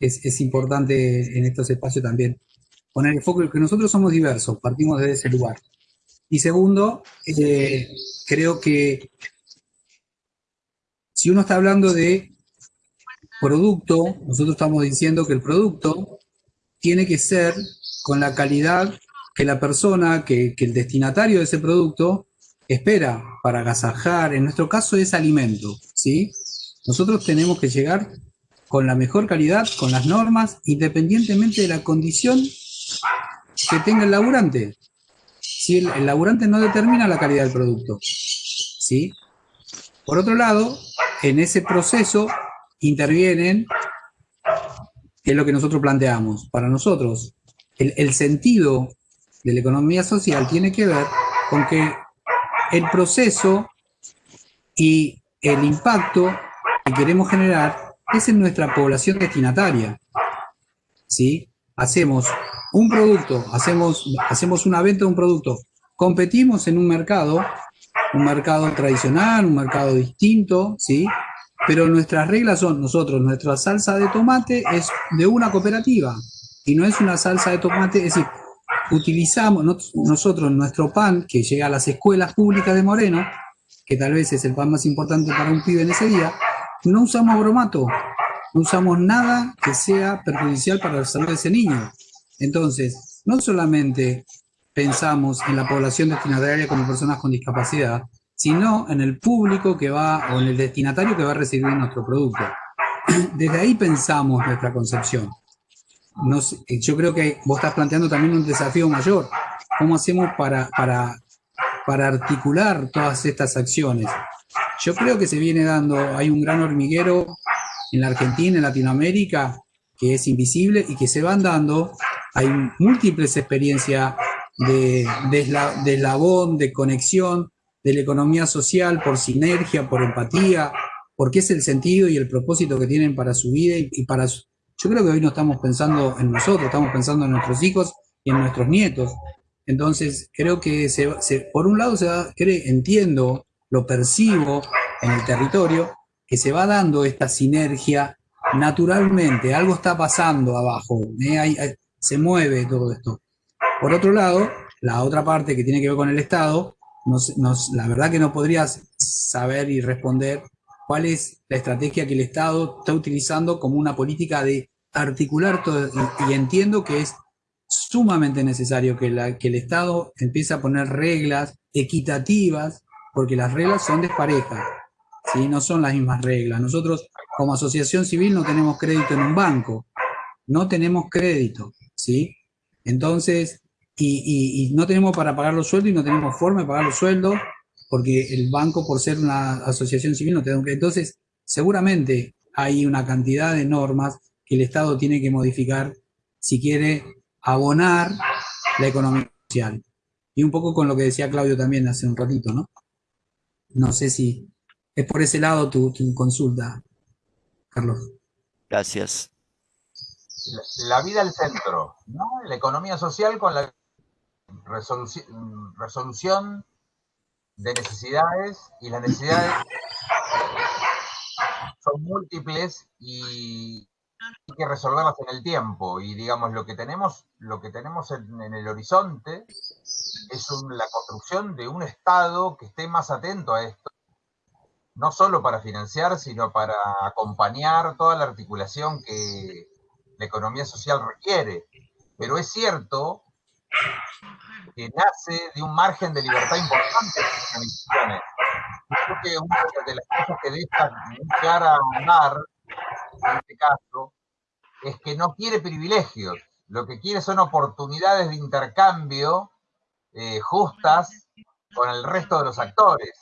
es, importante en estos espacios también poner el foco en que nosotros somos diversos, partimos desde ese lugar. Y segundo, eh, creo que si uno está hablando de producto, nosotros estamos diciendo que el producto tiene que ser con la calidad que la persona, que, que el destinatario de ese producto espera para agasajar. En nuestro caso es alimento, ¿sí? Nosotros tenemos que llegar con la mejor calidad, con las normas, independientemente de la condición que tenga el laburante. Si el, laburante no determina la calidad del producto, ¿sí? Por otro lado, en ese proceso intervienen es lo que nosotros planteamos. Para nosotros, el sentido de la economía social tiene que ver con que el proceso y el impacto que queremos generar es en nuestra población destinataria. ¿Sí? Hacemos un producto, hacemos, hacemos una venta de un producto, competimos en un mercado, un mercado tradicional, un mercado distinto, ¿sí? Pero nuestras reglas son, nosotros, nuestra salsa de tomate es de una cooperativa y no es una salsa de tomate, es decir, utilizamos nos- nosotros nuestro pan que llega a las escuelas públicas de Moreno, que tal vez es el pan más importante para un pibe en ese día, no usamos bromato, no usamos nada que sea perjudicial para la salud de ese niño. Entonces, no solamente pensamos en la población destinataria como personas con discapacidad, sino en el público que va, o en el destinatario que va a recibir nuestro producto. (clears throat) Desde ahí pensamos nuestra concepción. Yo creo que vos estás planteando también un desafío mayor. ¿Cómo hacemos para, para, para articular todas estas acciones? Yo creo que se viene dando, hay un gran hormiguero en la Argentina, en Latinoamérica, que es invisible y que se van dando. Hay múltiples experiencias de, de, de eslabón, de conexión, de la economía social por sinergia, por empatía, porque es el sentido y el propósito que tienen para su vida y, para su- Yo creo que hoy no estamos pensando en nosotros, estamos pensando en nuestros hijos y en nuestros nietos. Entonces, creo que se, se- por un lado se cre- entiendo, lo percibo en el territorio, que se va dando esta sinergia naturalmente, algo está pasando abajo, ¿eh? Se mueve todo esto. Por otro lado, la otra parte que tiene que ver con el Estado, la verdad que no podrías saber y responder cuál es la estrategia que el Estado está utilizando como una política de articular todo, y, entiendo que es sumamente necesario que, que el Estado empiece a poner reglas equitativas, porque las reglas son desparejas, ¿sí? no son las mismas reglas. Nosotros como asociación civil no tenemos crédito en un banco, no tenemos crédito, ¿sí? Entonces, y, no tenemos para pagar los sueldos y no tenemos forma de pagar los sueldos porque el banco, por ser una asociación civil, no te da crédito. Entonces, seguramente hay una cantidad de normas que el Estado tiene que modificar si quiere abonar la economía social. Y un poco con lo que decía Claudio también hace un ratito, ¿no? No sé si es por ese lado tu, consulta, Carlos. Gracias. La, vida al centro, ¿no? La economía social con la resolución de necesidades y las necesidades son múltiples y hay que resolverlas en el tiempo. Y digamos lo que tenemos lo que tenemos en, el horizonte es la construcción de un estado que esté más atento a esto. No solo para financiar sino para acompañar toda la articulación que la economía social requiere. Pero es cierto que nace de un margen de libertad importante en las. Creo que una de las cosas que deja llegar a andar, en este caso, es que no quiere privilegios, lo que quiere son oportunidades de intercambio eh, justas con el resto de los actores.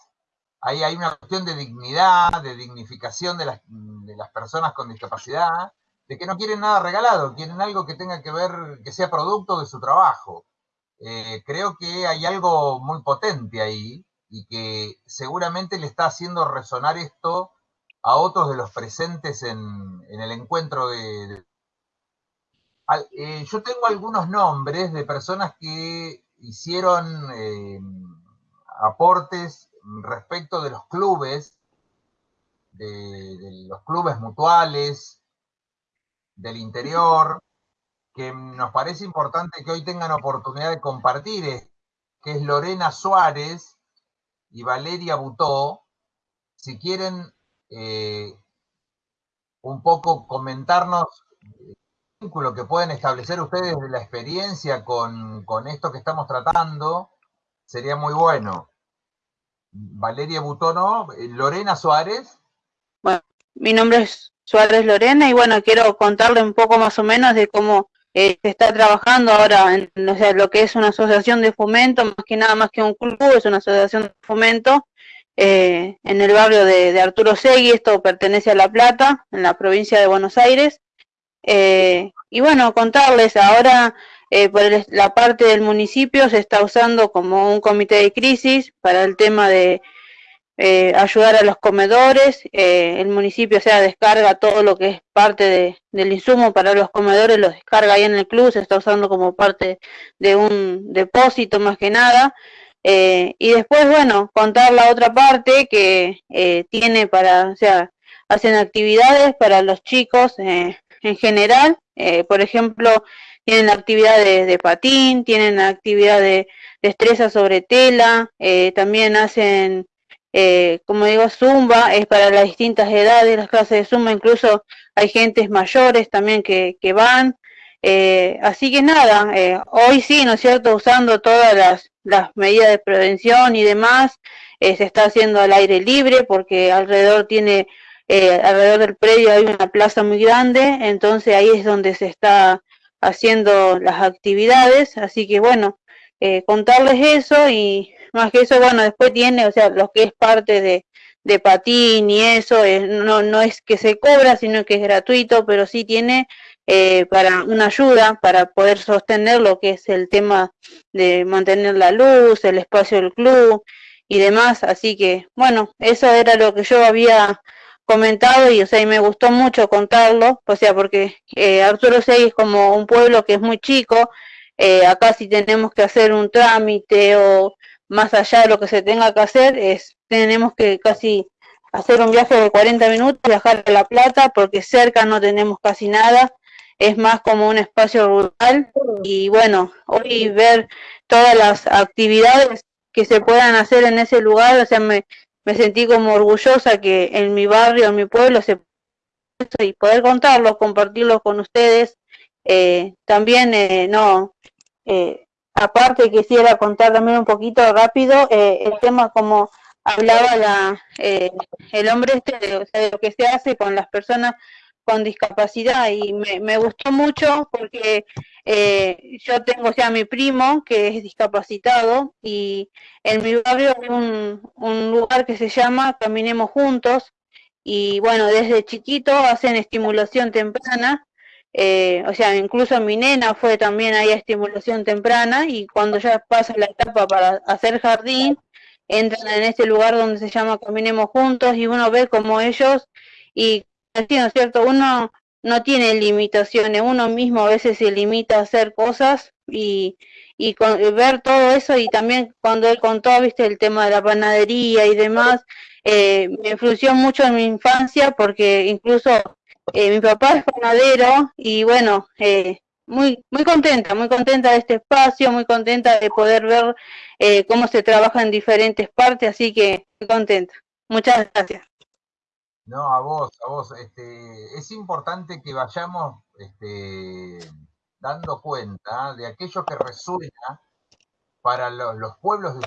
Ahí hay una cuestión de dignidad, de dignificación de las, de las personas con discapacidad, de que no quieren nada regalado, quieren algo que tenga que ver, que sea producto de su trabajo. Eh, creo que hay algo muy potente ahí y que seguramente le está haciendo resonar esto a otros de los presentes en, el encuentro de... Eh, yo tengo algunos nombres de personas que hicieron eh, aportes respecto de los clubes, de los clubes mutuales, del interior, que nos parece importante que hoy tengan oportunidad de compartir, que es Lorena Suárez y Valeria Butó. Si quieren eh, un poco comentarnos el vínculo que pueden establecer ustedes de la experiencia con, esto que estamos tratando, sería muy bueno. Valeria Butó, ¿no? Lorena Suárez. Bueno, mi nombre es Suárez Lorena y bueno, quiero contarle un poco más o menos de cómo eh, se está trabajando ahora en lo que es una asociación de fomento, más que nada más que un club, es una asociación de fomento eh, en el barrio de, Arturo Segui, esto pertenece a La Plata, en la provincia de Buenos Aires. Eh, y bueno, contarles, ahora por la parte del municipio se está usando como un comité de crisis para el tema de eh, ayudar a los comedores, eh, el municipio sea descarga todo lo que es parte del insumo para los comedores, lo descarga ahí en el club, se está usando como parte de un depósito más que nada. Eh, y después, bueno, contar la otra parte que tiene para, o sea, hacen actividades para los chicos en general, por ejemplo, tienen actividades de patín, tienen actividad de destreza sobre tela, también hacen eh, como digo, Zumba es para las distintas edades, las clases de Zumba, incluso hay gentes mayores también que, que van. Eh, así que nada, eh, hoy sí, ¿no es cierto?, usando todas las, las medidas de prevención y demás, se está haciendo al aire libre porque alrededor tiene, alrededor del predio hay una plaza muy grande, entonces ahí es donde se está haciendo las actividades, así que bueno, contarles eso y más que eso, bueno, después tiene, o sea, lo que es parte de, de patín y eso, no, no es que se cobra, sino que es gratuito, pero sí tiene eh, para una ayuda para poder sostener lo que es el tema de mantener la luz, el espacio del club y demás. Así que, bueno, eso era lo que yo había comentado y, o sea, y me gustó mucho contarlo, o sea, porque eh, Arturo Seguí es como un pueblo que es muy chico, eh, acá si tenemos que hacer un trámite o más allá de lo que se tenga que hacer, es tenemos que casi hacer un viaje de 40 minutos, viajar a La Plata, porque cerca no tenemos casi nada, es más como un espacio rural y bueno, hoy ver todas las actividades que se puedan hacer en ese lugar, o sea, me, me sentí como orgullosa que en mi barrio, en mi pueblo, se y poder contarlo, compartirlo con ustedes, eh, también eh, no, eh, Aparte quisiera contar también un poquito rápido eh, el tema como hablaba la, eh, el hombre este o sea, de lo que se hace con las personas con discapacidad y me, me gustó mucho porque eh, yo tengo o sea mi primo que es discapacitado y en mi barrio hay un, un lugar que se llama Caminemos Juntos y bueno, desde chiquito hacen estimulación temprana, eh, o sea, incluso mi nena fue también ahí a estimulación temprana y cuando ya pasa la etapa para hacer jardín, entran en este lugar donde se llama Caminemos Juntos y uno ve como ellos y así, ¿no es cierto? Uno no tiene limitaciones, uno mismo a veces se limita a hacer cosas y, y con, ver todo eso y también cuando él contó, viste, el tema de la panadería y demás, eh, me influyó mucho en mi infancia porque incluso eh, mi papá es panadero y bueno, eh, muy, muy contenta, muy contenta de este espacio, muy contenta de poder ver eh, cómo se trabaja en diferentes partes, así que muy contenta. Muchas gracias. No, a vos, a vos. Este, es importante que vayamos este, dando cuenta de aquello que resuena para los, los pueblos de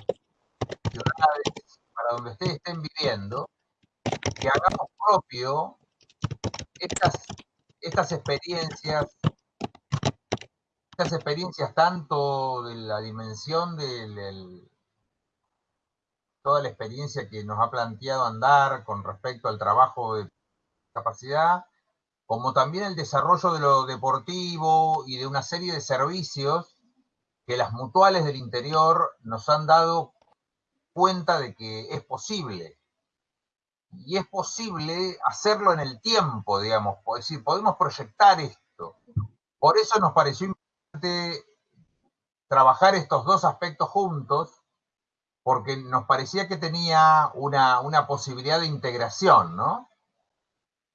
ciudades, para donde ustedes estén viviendo, que hagamos propio estas, estas experiencias, estas experiencias tanto de la dimensión del, del toda la experiencia que nos ha planteado Andar con respecto al trabajo de capacidad, como también el desarrollo de lo deportivo y de una serie de servicios que las mutuales del interior nos han dado cuenta de que es posible. Y es posible hacerlo en el tiempo, digamos, decir, podemos proyectar esto. Por eso nos pareció importante trabajar estos dos aspectos juntos porque nos parecía que tenía una, una posibilidad de integración, ¿no?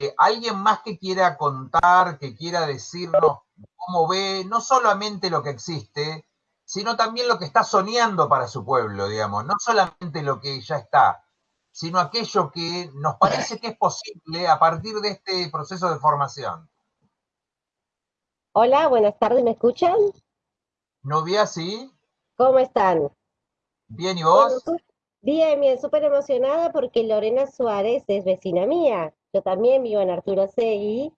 Eh, alguien más que quiera contar, que quiera decirnos cómo ve no solamente lo que existe, sino también lo que está soñando para su pueblo, digamos, no solamente lo que ya está, sino aquello que nos parece que es posible a partir de este proceso de formación. Hola, buenas tardes, ¿me escuchan? Novia, sí. ¿Cómo están? Bien, ¿y vos? bien, bien, súper emocionada porque Lorena Suárez es vecina mía. Yo también vivo en Arturo Segui.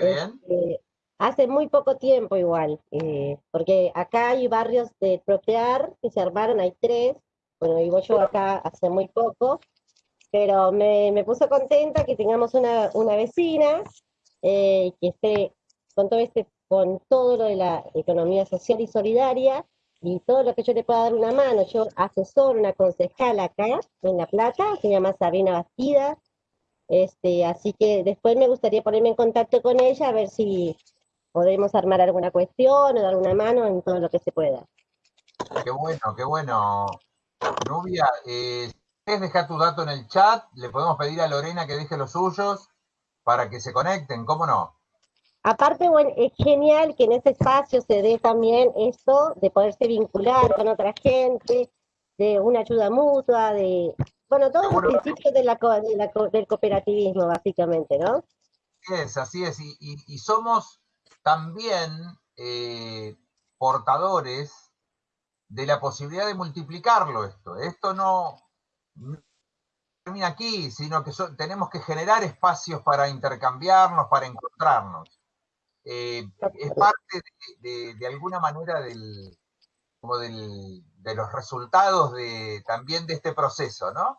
Bien. Este, hace muy poco tiempo igual, eh, porque acá hay barrios de Protear que se armaron, hay tres. Bueno, vivo yo acá hace muy poco, pero me, me puso contenta que tengamos una, una vecina eh, que esté con todo, este, con todo lo de la economía social y solidaria y todo lo que yo le pueda dar una mano. Yo asesoro una concejal acá en La Plata, se llama Sabrina Bastida, este, así que después me gustaría ponerme en contacto con ella a ver si podemos armar alguna cuestión o dar una mano en todo lo que se pueda. Qué bueno, qué bueno. Nubia, eh, ¿quieres dejar tu dato en el chat? Le podemos pedir a Lorena que deje los suyos para que se conecten, ¿cómo no? Aparte, bueno, es genial que en ese espacio se dé también esto de poderse vincular con otra gente, de una ayuda mutua, de, bueno, todos los principios de la, de la, del cooperativismo, básicamente, ¿no? Así es, así es, y, y, y somos también eh, portadores de la posibilidad de multiplicarlo esto. Esto no, no termina aquí, sino que so, tenemos que generar espacios para intercambiarnos, para encontrarnos eh, es parte de, de, de, alguna manera del, como del, de los resultados de, también de este proceso, ¿no?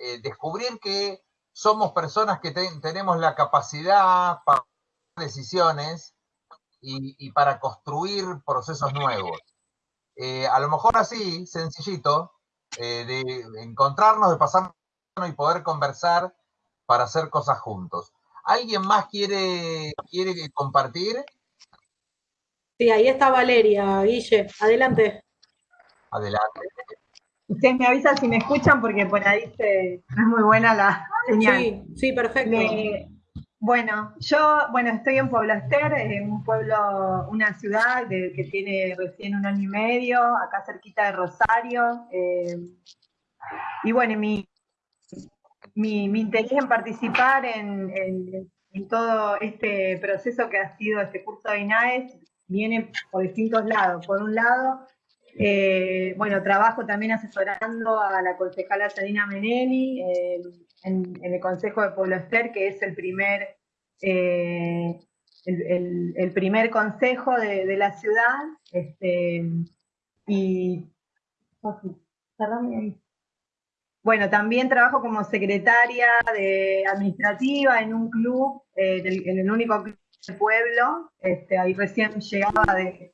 Eh, descubrir que somos personas que ten, tenemos la capacidad para tomar decisiones y, y, para construir procesos nuevos. Eh, a lo mejor así, sencillito, de encontrarnos, de pasar y poder conversar para hacer cosas juntos. ¿Alguien más quiere, quiere compartir? Sí, ahí está Valeria, Guille. Adelante. Adelante. Ustedes me avisan si me escuchan porque por ahí se, no es muy buena la señal. Sí, sí, perfecto. Bueno, yo, bueno, estoy en Pueblo Ester, en un pueblo, una ciudad de, que tiene recién un año y medio, acá cerquita de Rosario. Eh, y bueno, mi, mi, interés en participar en, todo este proceso que ha sido este curso de INAES viene por distintos lados. Por un lado, Eh, bueno, trabajo también asesorando a la concejala Sarina Menelli eh, en, el Consejo de Pueblo Ester, que es el primer, eh, el, primer consejo de, la ciudad. Este, y. Bueno, también trabajo como secretaria de administrativa en un club, en el único club del pueblo. Este, ahí recién llegaba de,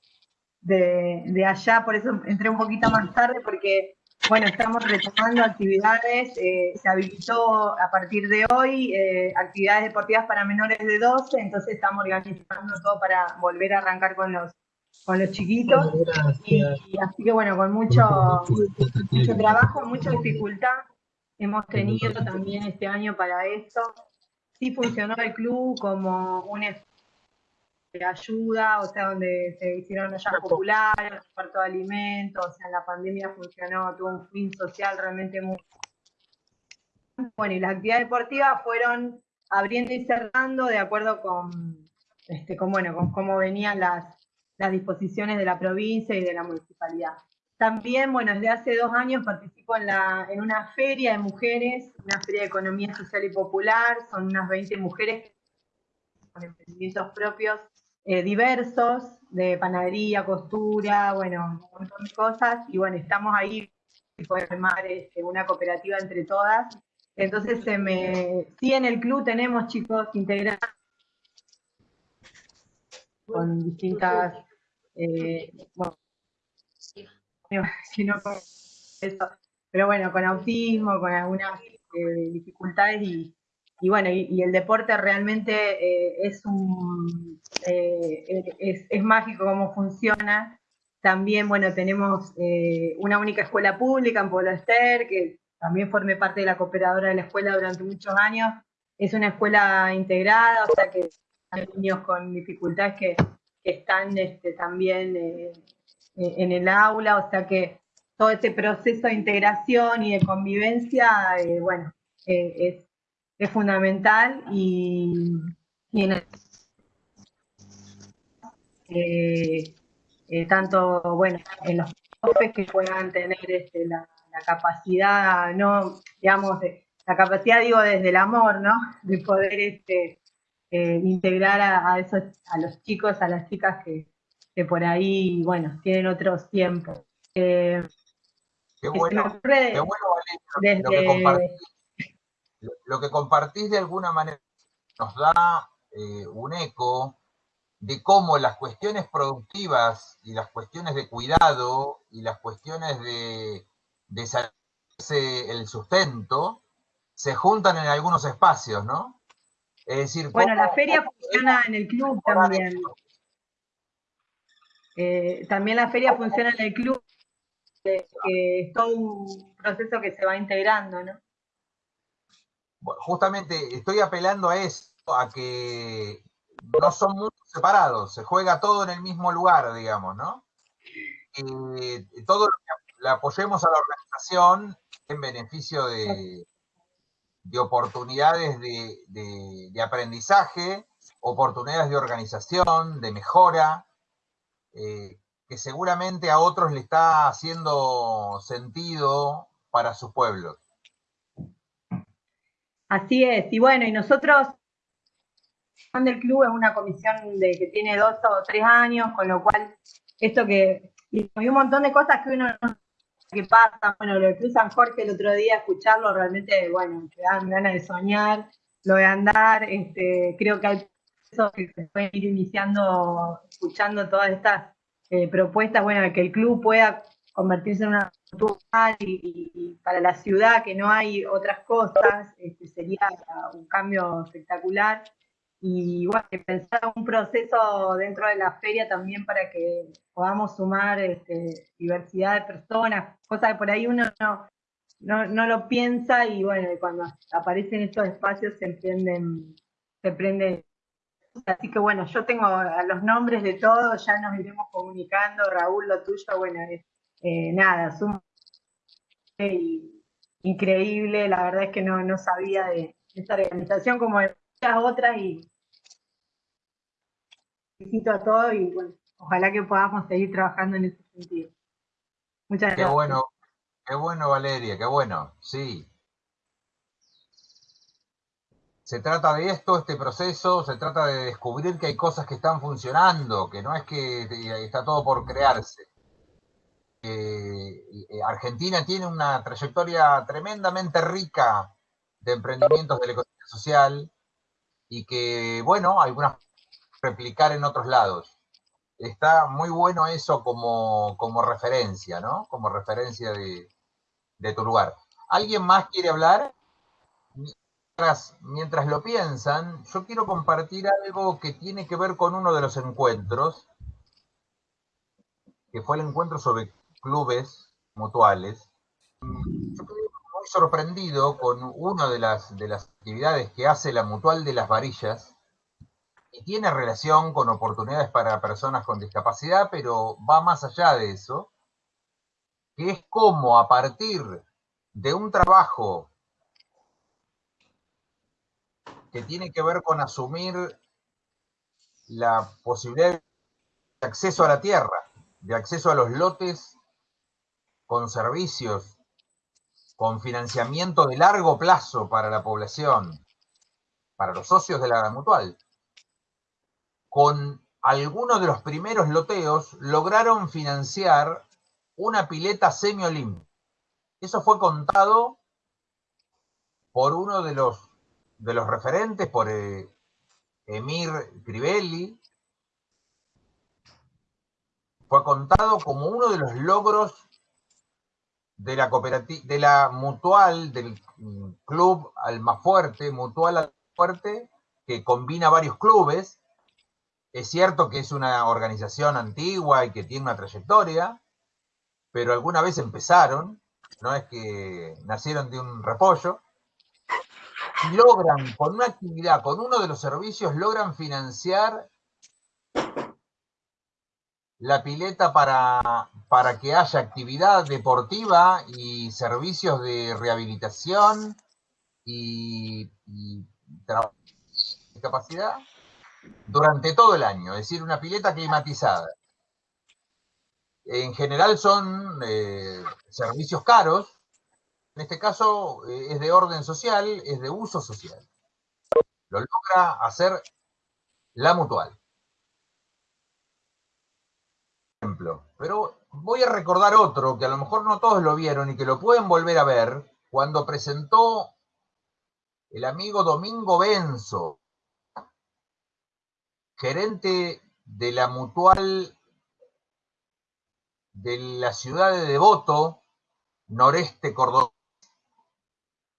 de, allá, por eso entré un poquito más tarde, porque, bueno, estamos retomando actividades, eh, se habilitó a partir de hoy eh, actividades deportivas para menores de 12, entonces estamos organizando todo para volver a arrancar con los con los chiquitos, y, así que bueno, con mucho, mucho trabajo, mucha dificultad. Hemos tenido también este año para eso. Sí funcionó el club como un de ayuda, o sea, donde se hicieron ollas populares, reparto de alimentos, o sea, la pandemia funcionó, tuvo un fin social realmente muy... Bueno, y las actividades deportivas fueron abriendo y cerrando de acuerdo con, este, con, bueno, con cómo venían las, las disposiciones de la provincia y de la municipalidad. También, bueno, desde hace dos años participo en, la, en una feria de mujeres, una feria de economía social y popular, son unas 20 mujeres con emprendimientos propios eh, diversos, de panadería, costura, bueno, un montón de cosas, y bueno, estamos ahí para armar este, una cooperativa entre todas. Entonces, se me, sí, en el club tenemos chicos integrados con distintas, eh, bueno, pero bueno, con autismo, con algunas eh, dificultades y, y bueno, y, el deporte realmente eh, es, un, eh, es, mágico cómo funciona. También, bueno, tenemos eh, una única escuela pública en Pueblo Ester, que también formé parte de la cooperadora de la escuela durante muchos años. Es una escuela integrada, o sea que hay niños con dificultades que, están este, también en el aula, o sea que todo ese proceso de integración y de convivencia, bueno, es es fundamental y, eh, eh, tanto, bueno, en los profes que puedan tener este, la, capacidad, no, digamos, la capacidad, digo, desde el amor, ¿no? De poder este, eh, integrar a, esos, a los chicos, a las chicas que, por ahí, bueno, tienen otros tiempos. qué bueno, qué bueno, Valeria, lo que lo que compartís de alguna manera nos da eh, un eco de cómo las cuestiones productivas y las cuestiones de cuidado y las cuestiones de, de el sustento se juntan en algunos espacios, ¿no? Es decir, bueno, la feria funciona en el club también. Eh, también la feria funciona en el club, que es todo un proceso que se va integrando, ¿no? justamente estoy apelando a eso, a que no son mundos separados, se juega todo en el mismo lugar, digamos, ¿no? Y todo lo que le apoyemos a la organización en beneficio de, oportunidades de, aprendizaje, oportunidades de organización, de mejora, eh, que seguramente a otros le está haciendo sentido para sus pueblos. Así es, y bueno, y nosotros, del club es una comisión de que tiene dos o tres años, con lo cual, esto que, y un montón de cosas que uno no que pasa, bueno, lo de Cruz San Jorge el otro día, escucharlo realmente, bueno, te dan ganas de soñar, lo de andar, este, creo que hay eso que se pueden ir iniciando, escuchando todas estas eh, propuestas, bueno, que el club pueda convertirse en una y, para la ciudad que no hay otras cosas, este, sería un cambio espectacular. Y bueno, pensar un proceso dentro de la feria también para que podamos sumar este, diversidad de personas, cosas que por ahí uno no, no, lo piensa y bueno, cuando aparecen estos espacios se emprenden, se prenden Así que bueno, yo tengo los nombres de todos, ya nos iremos comunicando. Raúl, lo tuyo, bueno, es eh, nada, suma increíble, la verdad es que no, sabía de esta organización como de muchas otras y felicito a todos y bueno, ojalá que podamos seguir trabajando en ese sentido. Muchas Qué gracias. bueno, qué bueno Valeria, qué bueno, sí. Se trata de esto, este proceso, se trata de descubrir que hay cosas que están funcionando, que no es que está todo por crearse. Eh, eh, Argentina tiene una trayectoria tremendamente rica de emprendimientos de la economía social y que, bueno, algunas replicar en otros lados. Está muy bueno eso como, como referencia, ¿no? Como referencia de, de tu lugar. ¿Alguien más quiere hablar? Mientras, mientras lo piensan, yo quiero compartir algo que tiene que ver con uno de los encuentros, que fue el encuentro sobre clubes mutuales. Yo sorprendido con una de las, de las actividades que hace la Mutual de las Varillas, y tiene relación con oportunidades para personas con discapacidad, pero va más allá de eso, que es como a partir de un trabajo que tiene que ver con asumir la posibilidad de acceso a la tierra, de acceso a los lotes con servicios, con financiamiento de largo plazo para la población, para los socios de la mutual, con algunos de los primeros loteos lograron financiar una pileta semi-olímpica. Eso fue contado por uno de los, de los referentes, por eh, Emir Crivelli. Fue contado como uno de los logros de la cooperativa, de la mutual, del club Almafuerte, mutual Almafuerte, que combina varios clubes. Es cierto que es una organización antigua y que tiene una trayectoria, pero alguna vez empezaron, no es que nacieron de un repollo, y logran, con una actividad, con uno de los servicios, logran financiar la pileta para, para que haya actividad deportiva y servicios de rehabilitación y, y trabajo de discapacidad durante todo el año, es decir, una pileta climatizada. En general son eh, servicios caros, en este caso eh, es de orden social, es de uso social. Lo logra hacer la mutual. Pero voy a recordar otro que a lo mejor no todos lo vieron y que lo pueden volver a ver cuando presentó el amigo Domingo Benzo, gerente de la mutual de la ciudad de Devoto, noreste cordobés.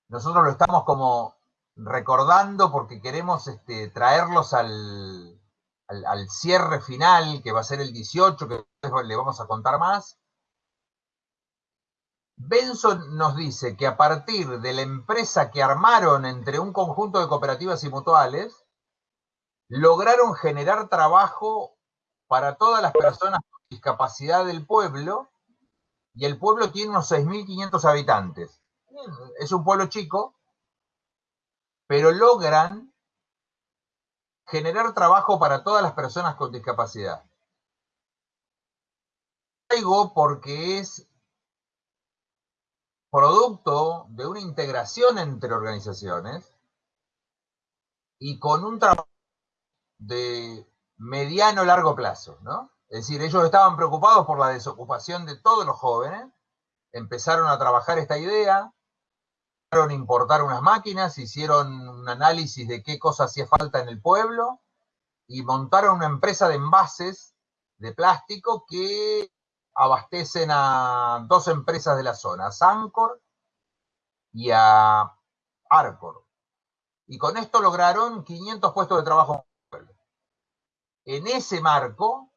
Nosotros lo estamos como recordando porque queremos este, traerlos al, al, cierre final, que va a ser el 18, que le vamos a contar más. Benson nos dice que a partir de la empresa que armaron entre un conjunto de cooperativas y mutuales, lograron generar trabajo para todas las personas con discapacidad del pueblo, y el pueblo tiene unos 6.500 habitantes. Es un pueblo chico, pero logran generar trabajo para todas las personas con discapacidad. Traigo porque es producto de una integración entre organizaciones y con un trabajo de mediano largo plazo, ¿no? Es decir, ellos estaban preocupados por la desocupación de todos los jóvenes, empezaron a trabajar esta idea, importar unas máquinas, hicieron un análisis de qué cosa hacía falta en el pueblo y montaron una empresa de envases de plástico que abastecen a dos empresas de la zona, a Sancor y a Arcor. Y con esto lograron 500 puestos de trabajo en ese marco,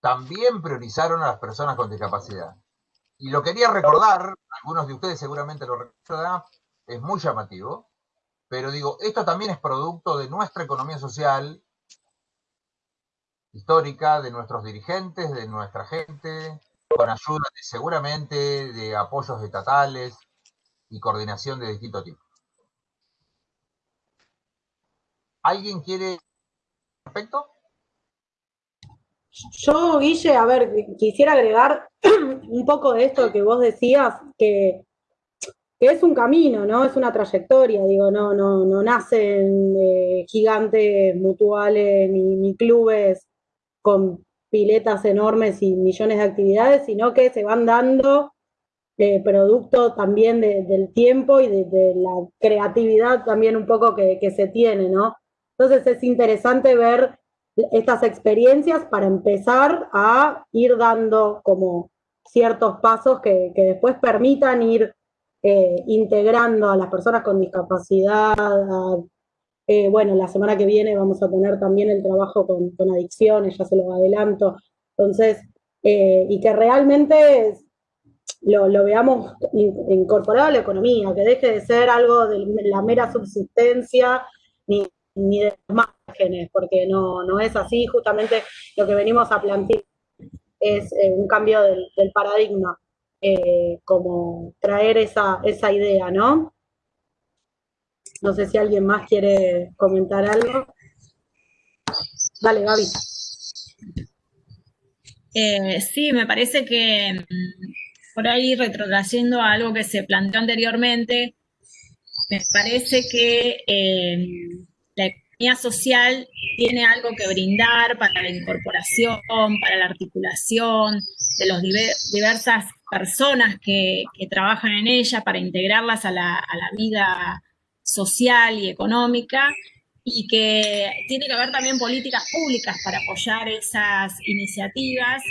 también priorizaron a las personas con discapacidad. Y lo quería recordar, algunos de ustedes seguramente lo recuerdan, es muy llamativo, pero digo, esto también es producto de nuestra economía social histórica, de nuestros dirigentes, de nuestra gente, con ayuda seguramente de apoyos estatales y coordinación de distinto tipo. ¿Alguien quiere respecto? Yo, Guille, a ver, quisiera agregar (clears throat) un poco de esto que vos decías, que, que es un camino, ¿no? Es una trayectoria, digo, no, no, no nacen eh, gigantes mutuales ni, clubes con piletas enormes y millones de actividades, sino que se van dando eh, producto también de- del tiempo y de, la creatividad también un poco que se tiene, ¿no? Entonces es interesante ver estas experiencias para empezar a ir dando como ciertos pasos que, que después permitan ir eh, integrando a las personas con discapacidad. eh, bueno, la semana que viene vamos a tener también el trabajo con, con adicciones, ya se lo adelanto. Entonces, eh, y que realmente lo, lo veamos in- incorporado a la economía, que deje de ser algo de la mera subsistencia ni, ni de los márgenes, porque no, no es así. Justamente lo que venimos a plantear es eh, un cambio del, paradigma, eh, como traer esa, esa idea, ¿no? No sé si alguien más quiere comentar algo. Dale, Gaby. Eh, sí, me parece que mm, por ahí retrotrayendo a algo que se planteó anteriormente, me parece que economía social tiene algo que brindar para la incorporación, para la articulación de las diversas personas que, trabajan en ella, para integrarlas a la, vida social y económica, y que tiene que haber también políticas públicas para apoyar esas iniciativas,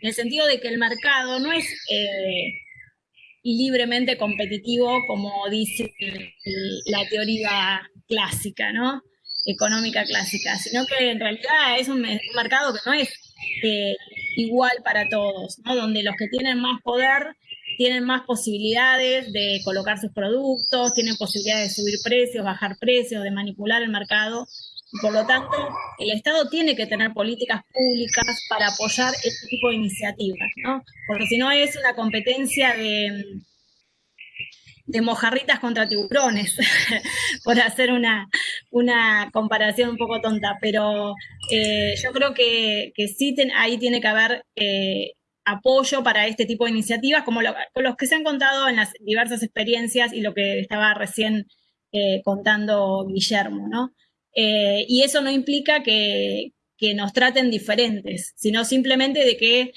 en el sentido de que el mercado no es eh, libremente competitivo como dice la teoría clásica, ¿no? Económica clásica, sino que en realidad es un, me- un mercado que no es eh, igual para todos, ¿no? Donde los que tienen más poder tienen más posibilidades de colocar sus productos, tienen posibilidades de subir precios, bajar precios, de manipular el mercado. Y por lo tanto, el Estado tiene que tener políticas públicas para apoyar este tipo de iniciativas, ¿no? Porque si no es una competencia de, de mojarritas contra tiburones, (laughs) por hacer una, una comparación un poco tonta, pero eh, yo creo que, que sí ahí tiene que haber eh, apoyo para este tipo de iniciativas, como los que se han contado en las diversas experiencias y lo que estaba recién eh, contando Guillermo, ¿no? Y eso no implica que, que nos traten diferentes, sino simplemente de que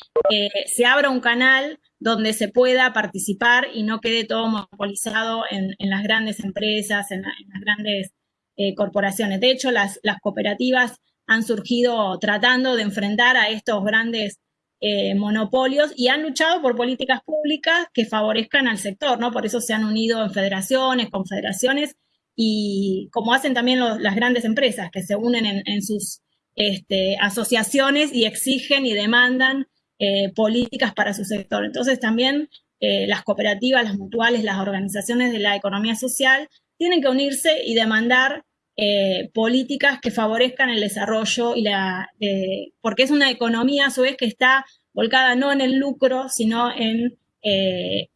se abra un canal donde se pueda participar y no quede todo monopolizado en, las grandes empresas, en, la- en las grandes eh, corporaciones. De hecho, las, cooperativas han surgido tratando de enfrentar a estos grandes eh, monopolios y han luchado por políticas públicas que favorezcan al sector, ¿no? Por eso se han unido en federaciones, confederaciones y como hacen también las grandes empresas que se unen en, en sus este, asociaciones y exigen y demandan eh, políticas para su sector. Entonces también eh, las cooperativas, las mutuales, las organizaciones de la economía social tienen que unirse y demandar eh, políticas que favorezcan el desarrollo y la, porque es una economía a su vez que está volcada no en el lucro, sino en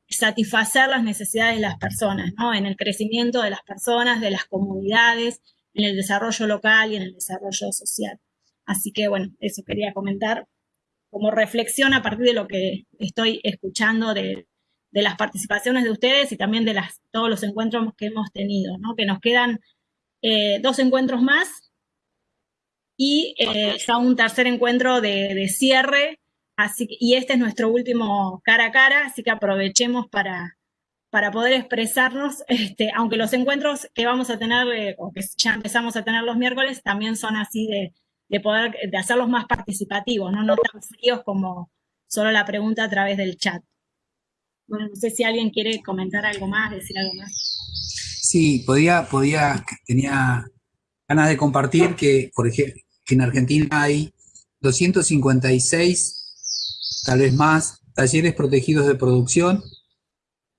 satisfacer las necesidades de las personas, ¿no? en el crecimiento de las personas, de las comunidades, en el desarrollo local y en el desarrollo social. Así que bueno, eso quería comentar como reflexión a partir de lo que estoy escuchando de, de las participaciones de ustedes y también de las, todos los encuentros que hemos tenido, ¿no? que nos quedan eh, dos encuentros más y eh, ya un tercer encuentro de, de cierre, así, y este es nuestro último cara a cara, así que aprovechemos para, para poder expresarnos, (laughs) este, aunque los encuentros que vamos a tener, eh, o que ya empezamos a tener los miércoles, también son así de, de poder, de hacerlos más participativos, ¿no? no tan fríos como solo la pregunta a través del chat. Bueno, no sé si alguien quiere comentar algo más, decir algo más. Sí, podía, podía, tenía ganas de compartir que, por ejemplo, que en Argentina hay 256, tal vez más, talleres protegidos de producción,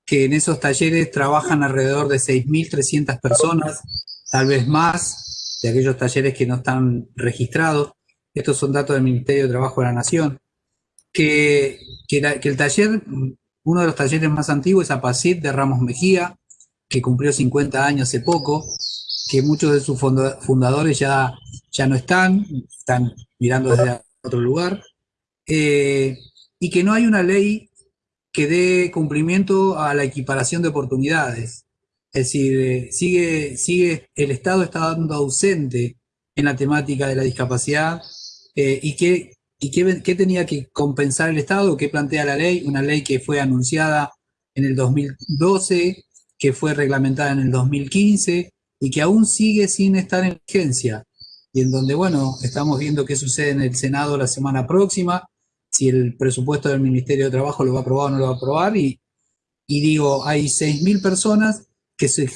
que en esos talleres trabajan alrededor de 6.300 personas, tal vez más, de aquellos talleres que no están registrados. Estos son datos del Ministerio de Trabajo de la Nación. Que, que, el taller, uno de los talleres más antiguos es APACIT de Ramos Mejía, que cumplió 50 años hace poco, que muchos de sus funda- fundadores ya, ya no están, están mirando desde otro lugar. eh, y que no hay una ley que dé cumplimiento a la equiparación de oportunidades. Es decir, eh, sigue, sigue, el Estado está dando ausente en la temática de la discapacidad eh, y, qué, y qué, qué, tenía que compensar el Estado, qué plantea la ley, una ley que fue anunciada en el 2012, que fue reglamentada en el 2015 y que aún sigue sin estar en vigencia. Y en donde, bueno, estamos viendo qué sucede en el Senado la semana próxima, si el presupuesto del Ministerio de Trabajo lo va a aprobar o no lo va a aprobar, y, y digo, hay 6.000 personas que se,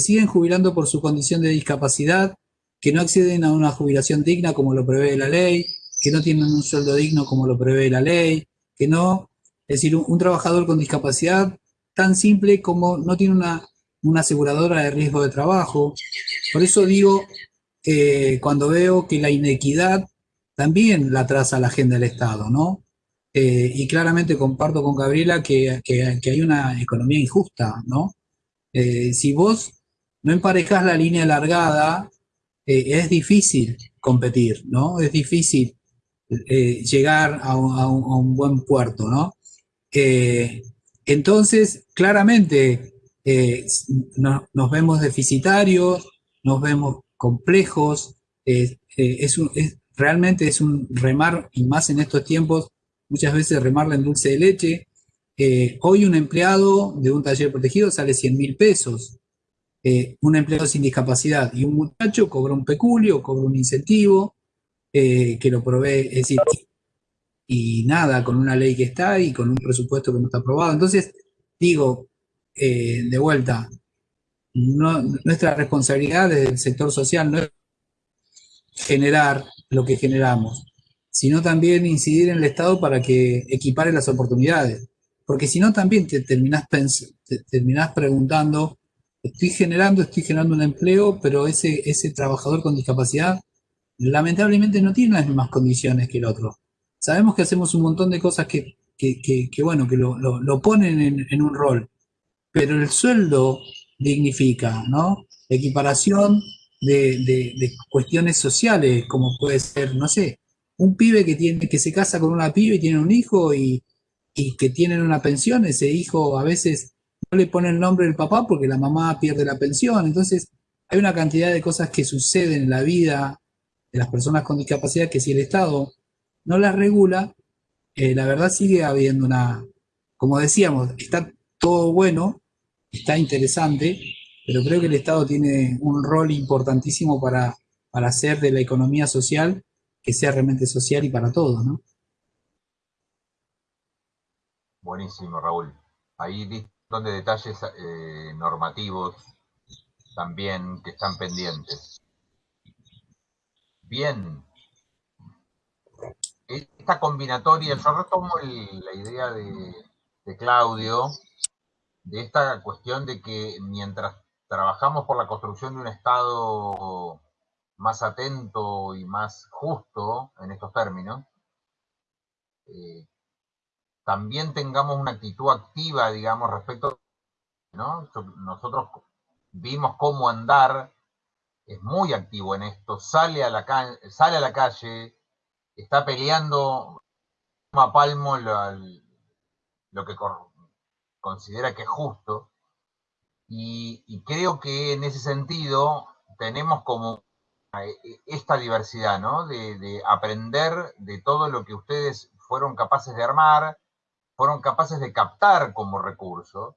siguen jubilando por su condición de discapacidad, que no acceden a una jubilación digna como lo prevé la ley, que no tienen un sueldo digno como lo prevé la ley, que no, es decir, un, trabajador con discapacidad tan simple como no tiene una, una aseguradora de riesgo de trabajo. Por eso digo, eh, cuando veo que la inequidad también la traza la agenda del Estado, ¿no? Eh, y claramente comparto con Gabriela que, que, hay una economía injusta, ¿no? Eh, si vos no emparejas la línea alargada, eh, es difícil competir, ¿no? Es difícil eh, llegar a un, buen puerto, ¿no? entonces, claramente, no, nos vemos deficitarios, nos vemos complejos, es, realmente es un remar, y más en estos tiempos, muchas veces remarla en dulce de leche, eh, hoy un empleado de un taller protegido sale 100 mil pesos. Eh, un empleado sin discapacidad y un muchacho cobra un peculio, cobra un incentivo eh, que lo provee, es decir, y nada, con una ley que está y con un presupuesto que no está aprobado. Entonces, digo, de vuelta, no, nuestra responsabilidad desde el sector social no es generar lo que generamos, sino también incidir en el Estado para que equipare las oportunidades. Porque si no, también te terminás, te terminás preguntando, estoy generando, estoy generando un empleo, pero ese, ese trabajador con discapacidad lamentablemente no tiene las mismas condiciones que el otro. Sabemos que hacemos un montón de cosas que, que, que, que bueno, que lo, lo, lo ponen en, en, un rol, pero el sueldo dignifica, ¿no? Equiparación de, de, de, cuestiones sociales, como puede ser, no sé, un pibe que, tiene, que se casa con una pibe y tiene un hijo y, y que tienen una pensión, ese hijo a veces no le pone el nombre del papá porque la mamá pierde la pensión. Entonces, hay una cantidad de cosas que suceden en la vida de las personas con discapacidad que si el Estado no las regula, eh, la verdad sigue habiendo una, como decíamos, está todo bueno, está interesante, pero creo que el Estado tiene un rol importantísimo para, para hacer de la economía social que sea realmente social y para todos, ¿no? Buenísimo, Raúl. Ahí diste de detalles eh, normativos también que están pendientes. Bien. Esta combinatoria, yo retomo la idea de, de Claudio, de esta cuestión de que mientras trabajamos por la construcción de un Estado más atento y más justo en estos términos, eh, también tengamos una actitud activa, digamos, respecto, ¿no? Nosotros vimos cómo andar, es muy activo en esto, sale a la, sale a la calle, está peleando a palmo lo, lo que considera que es justo, y, y, creo que en ese sentido tenemos como esta diversidad, ¿no? De, de aprender de todo lo que ustedes fueron capaces de armar, fueron capaces de captar como recurso.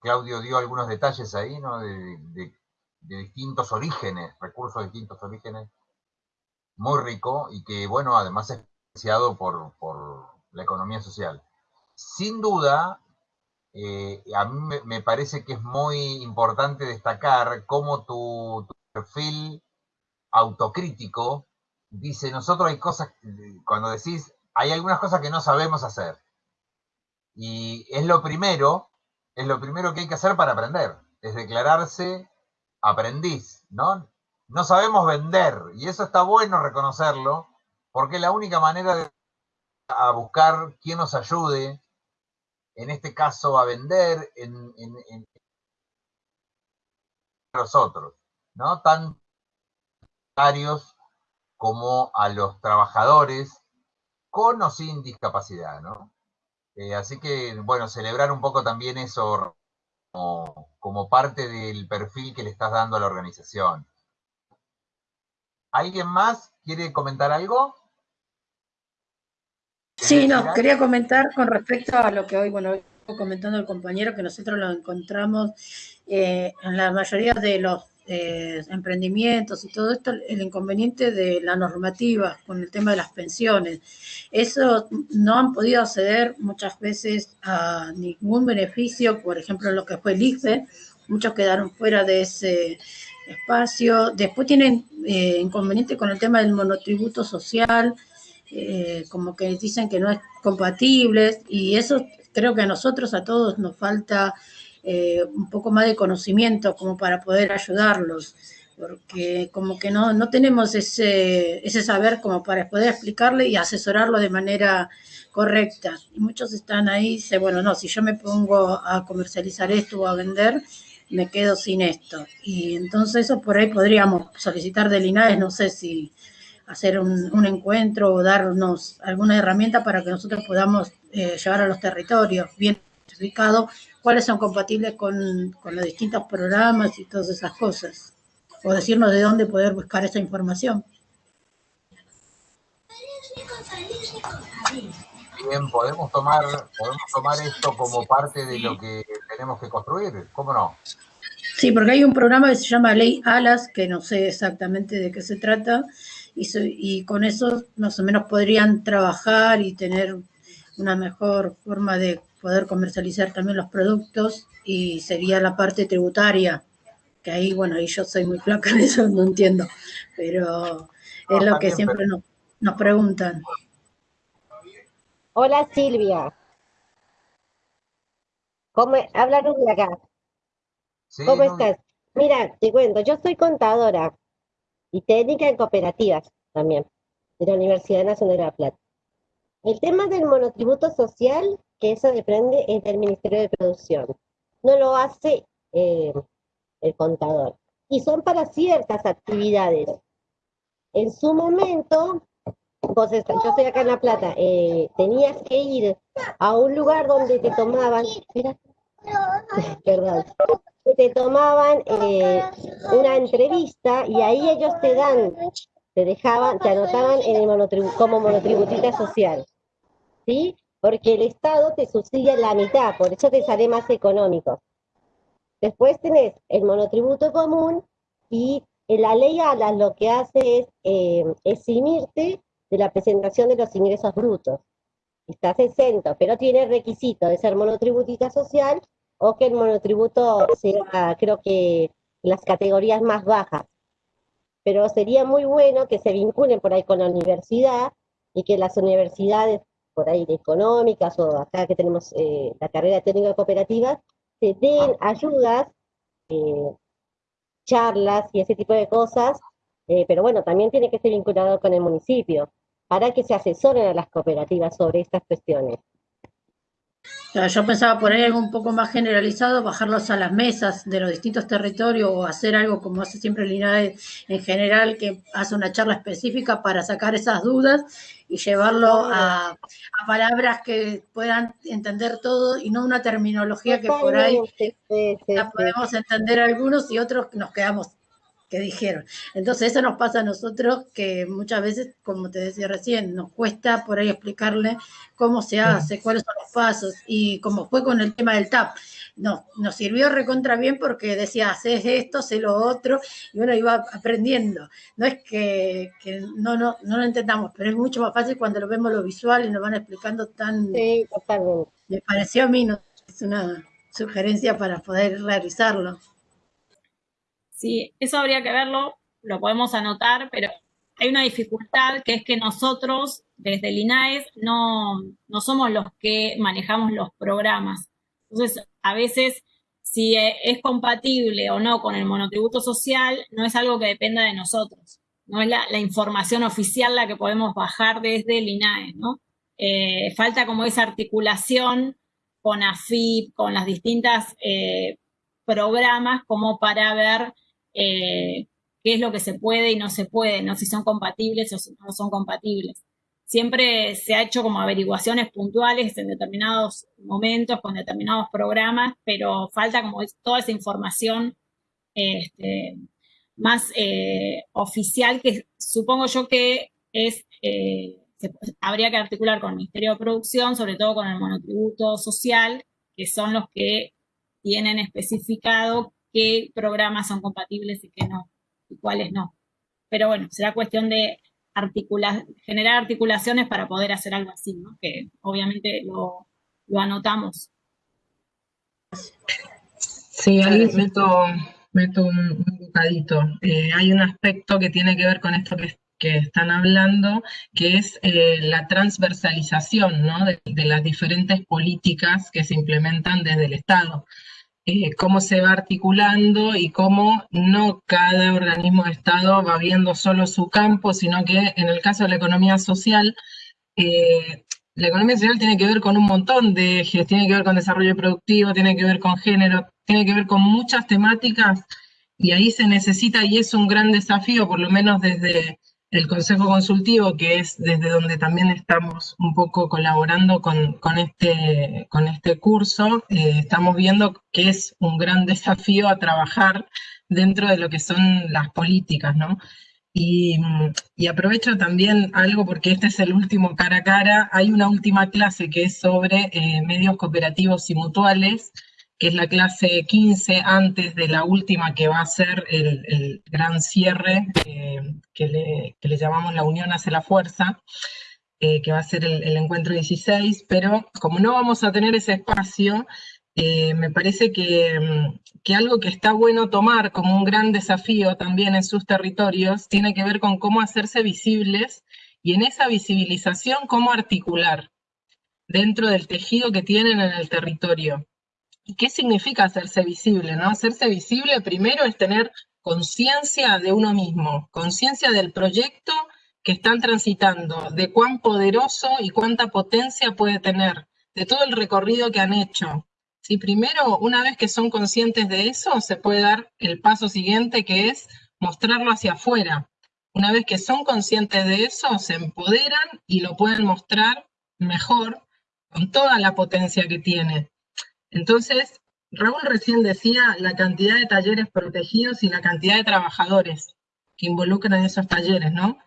Claudio dio algunos detalles ahí, ¿no? De, distintos orígenes, recursos de distintos orígenes, muy rico y que, bueno, además es financiado por, por la economía social. Sin duda, eh, a mí me, me, parece que es muy importante destacar cómo tu, tu perfil autocrítico dice, nosotros hay cosas, cuando decís hay algunas cosas que no sabemos hacer. Y es lo primero, es lo primero que hay que hacer para aprender, es declararse aprendiz, ¿no? No sabemos vender, y eso está bueno reconocerlo, porque la única manera de a buscar quién nos ayude, en este caso a vender en, nosotros, ¿no? Tan como a los trabajadores con o sin discapacidad, ¿no? Eh, así que, bueno, celebrar un poco también eso como, parte del perfil que le estás dando a la organización. ¿Alguien más quiere comentar algo? Sí, no, quería comentar con respecto a lo que hoy, bueno, comentando el compañero, que nosotros lo encontramos eh, en la mayoría de los eh, emprendimientos y todo esto, el inconveniente de la normativa con el tema de las pensiones. Eso no han podido acceder muchas veces a ningún beneficio, por ejemplo, lo que fue el IFE, muchos quedaron fuera de ese espacio. Después tienen eh, inconveniente con el tema del monotributo social, eh, como que dicen que no es compatible y eso creo que a nosotros, a todos, nos falta eh, un poco más de conocimiento como para poder ayudarlos, porque como que no, no tenemos ese, ese saber como para poder explicarle y asesorarlo de manera correcta. Y muchos están ahí y dicen, bueno, no, si yo me pongo a comercializar esto o a vender, me quedo sin esto. Y entonces eso por ahí podríamos solicitar del INAES, no sé si hacer un, un encuentro o darnos alguna herramienta para que nosotros podamos eh, llevar a los territorios bien identificado cuáles son compatibles con, los distintos programas y todas esas cosas. O decirnos de dónde poder buscar esa información. Bien, podemos tomar, podemos tomar esto como parte de lo que tenemos que construir, ¿cómo no? Sí, porque hay un programa que se llama Ley Alas, que no sé exactamente de qué se trata, y, y con eso más o menos podrían trabajar y tener una mejor forma de poder comercializar también los productos y sería la parte tributaria, que ahí, bueno, ahí yo soy muy flaca en eso, (laughs) no entiendo, pero es lo que siempre nos, nos preguntan. Hola Silvia. ¿Cómo, háblanos de acá. ¿Cómo estás? Mira, te cuento, yo soy contadora y técnica en cooperativas también, de la Universidad Nacional de La Plata. El tema del monotributo social, que eso depende es del Ministerio de Producción. No lo hace eh, el contador. Y son para ciertas actividades. En su momento, vos yo estoy acá en La Plata, eh, tenías que ir a un lugar donde te tomaban, (laughs) perdón, te tomaban eh, una entrevista y ahí ellos te dan te dejaban, te anotaban en el como monotributista social, ¿sí? Porque el Estado te subsidia la mitad, por eso te sale más económico. Después tenés el monotributo común y la ley ALAS lo que hace es eh, eximirte de la presentación de los ingresos brutos. Estás exento, pero tiene requisito de ser monotributista social o que el monotributo sea, creo que, las categorías más bajas pero sería muy bueno que se vinculen por ahí con la universidad y que las universidades por ahí de económicas o acá que tenemos eh, la carrera técnica cooperativa, se den ayudas, eh, charlas y ese tipo de cosas, eh, pero bueno, también tiene que ser vinculado con el municipio para que se asesoren a las cooperativas sobre estas cuestiones. Yo pensaba por ahí algo un poco más generalizado, bajarlos a las mesas de los distintos territorios o hacer algo como hace siempre el INAE en general, que hace una charla específica para sacar esas dudas y llevarlo a, palabras que puedan entender todo y no una terminología que por ahí la podemos entender algunos y otros nos quedamos que dijeron. Entonces eso nos pasa a nosotros que muchas veces, como te decía recién, nos cuesta por ahí explicarle cómo se hace, cuáles son los pasos y como fue con el tema del TAP. No, nos sirvió recontra bien porque decía, haces esto, haces lo otro, y uno iba aprendiendo. No es que, no, no, no lo entendamos, pero es mucho más fácil cuando lo vemos lo visual y nos van explicando tan... Sí, totalmente. Me pareció a mí, no, es una sugerencia para poder realizarlo. Sí, eso habría que verlo, lo podemos anotar, pero hay una dificultad que es que nosotros desde el INAES no, somos los que manejamos los programas. Entonces, a veces, si e, es compatible o no con el monotributo social, no es algo que dependa de nosotros. No es la, información oficial la que podemos bajar desde el INAES, ¿no? Eh, falta como esa articulación con AFIP, con las distintas eh, programas, como para ver eh, qué es lo que se puede y no se puede, no si son compatibles o si no son compatibles. Siempre se ha hecho como averiguaciones puntuales en determinados momentos, con determinados programas, pero falta como toda esa información este, más eh, oficial que supongo yo que es, eh, habría que articular con el Ministerio de Producción, sobre todo con el monotributo social, que son los que tienen especificado qué programas son compatibles y qué no, y cuáles no. Pero bueno, será cuestión de generar articulaciones para poder hacer algo así, ¿no? Que obviamente lo, anotamos. Sí, ahí meto, meto un, bocadito. Eh, hay un aspecto que tiene que ver con esto que, que están hablando, que es eh, la transversalización ¿no? de, las diferentes políticas que se implementan desde el Estado. Eh, cómo se va articulando y cómo no cada organismo de Estado va viendo solo su campo, sino que en el caso de la economía social, eh, la economía social tiene que ver con un montón de ejes, tiene que ver con desarrollo productivo, tiene que ver con género, tiene que ver con muchas temáticas y ahí se necesita y es un gran desafío, por lo menos desde el Consejo Consultivo, que es desde donde también estamos un poco colaborando con, este, con este curso, eh, estamos viendo que es un gran (laughs) desafío a trabajar dentro de lo que son las políticas, ¿no? Y, aprovecho también algo porque este es el último cara a cara, hay una última clase que es sobre eh, medios cooperativos y mutuales, que es la clase 15 antes de la última que va a ser el, gran cierre eh, que, le, llamamos la unión hace la fuerza, eh, que va a ser el, encuentro 16, pero como no vamos a tener ese espacio, eh, me parece que, mm, que, algo que está bueno tomar como un gran desafío también en sus territorios tiene que ver con cómo hacerse visibles y en esa visibilización cómo articular dentro del tejido que tienen en el territorio. ¿Qué significa hacerse visible? ¿no? Hacerse visible primero es tener conciencia de uno mismo, conciencia del proyecto que están transitando, de cuán poderoso y cuánta potencia puede tener, de todo el recorrido que han hecho. ¿Sí? Primero, una vez que son conscientes de eso, se puede dar el paso siguiente, que es mostrarlo hacia afuera. Una vez que son conscientes de eso, se empoderan y lo pueden mostrar mejor, con toda la potencia que tiene. Entonces, Raúl recién decía la cantidad de talleres protegidos y la cantidad de trabajadores que involucran esos talleres, ¿no?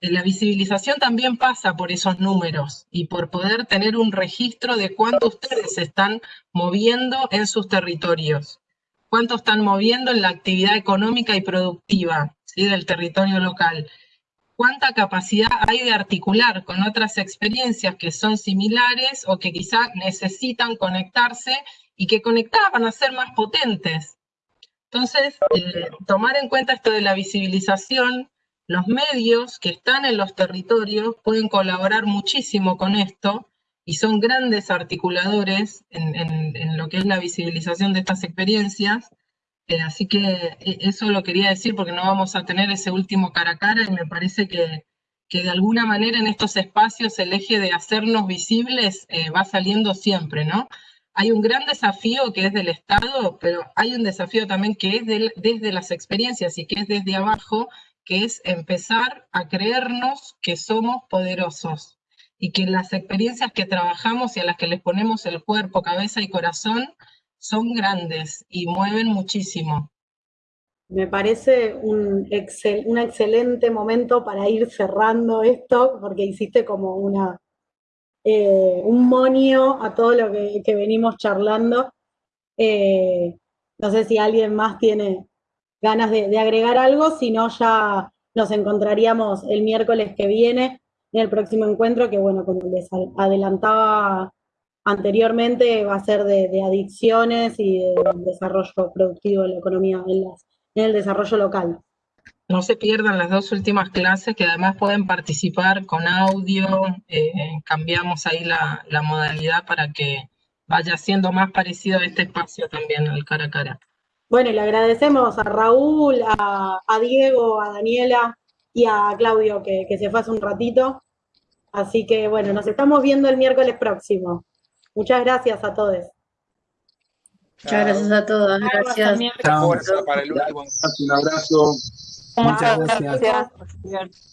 La visibilización también pasa por esos números y por poder tener un registro de cuánto ustedes se están moviendo en sus territorios, cuánto están moviendo en la actividad económica y productiva del territorio local, cuánta capacidad hay de articular con otras experiencias que son similares o que quizá necesitan conectarse y que conectadas van a ser más potentes. Entonces, eh, tomar en cuenta esto de la visibilización, los medios que están en los territorios pueden colaborar muchísimo con esto y son grandes articuladores en lo que es la visibilización de estas experiencias eh, así que eh, eso lo quería decir porque no vamos a tener ese último cara a cara y me parece que, de alguna manera en estos espacios el eje de hacernos visibles eh, va saliendo siempre, ¿no? Hay un gran desafío que es del Estado, pero hay un desafío también que es desde las experiencias y que es desde abajo, que es empezar a creernos que somos poderosos y que las experiencias que trabajamos y a las que les ponemos el cuerpo, cabeza y corazón, son grandes y mueven muchísimo. Me parece un, un excelente momento para ir cerrando esto, porque hiciste como una, eh, un monio a todo lo que, venimos charlando. Eh, no sé si alguien más tiene ganas de, de, agregar algo, si no ya nos encontraríamos el miércoles que viene en el próximo encuentro, que bueno, como les adelantaba anteriormente va a ser de, adicciones y de desarrollo productivo de la economía en, el desarrollo local. No se pierdan las dos últimas clases que además pueden participar con audio, eh, cambiamos ahí la, modalidad para que vaya siendo más parecido a este espacio también al cara a cara. Bueno, le agradecemos a Raúl, a, Diego, a Daniela y a Claudio que, que se fue hace un ratito. Así que bueno, nos estamos viendo el miércoles próximo. Muchas gracias a todos. Muchas gracias a todos. Gracias. Fuerza para el último. Un abrazo. Muchas Muchas gracias. gracias.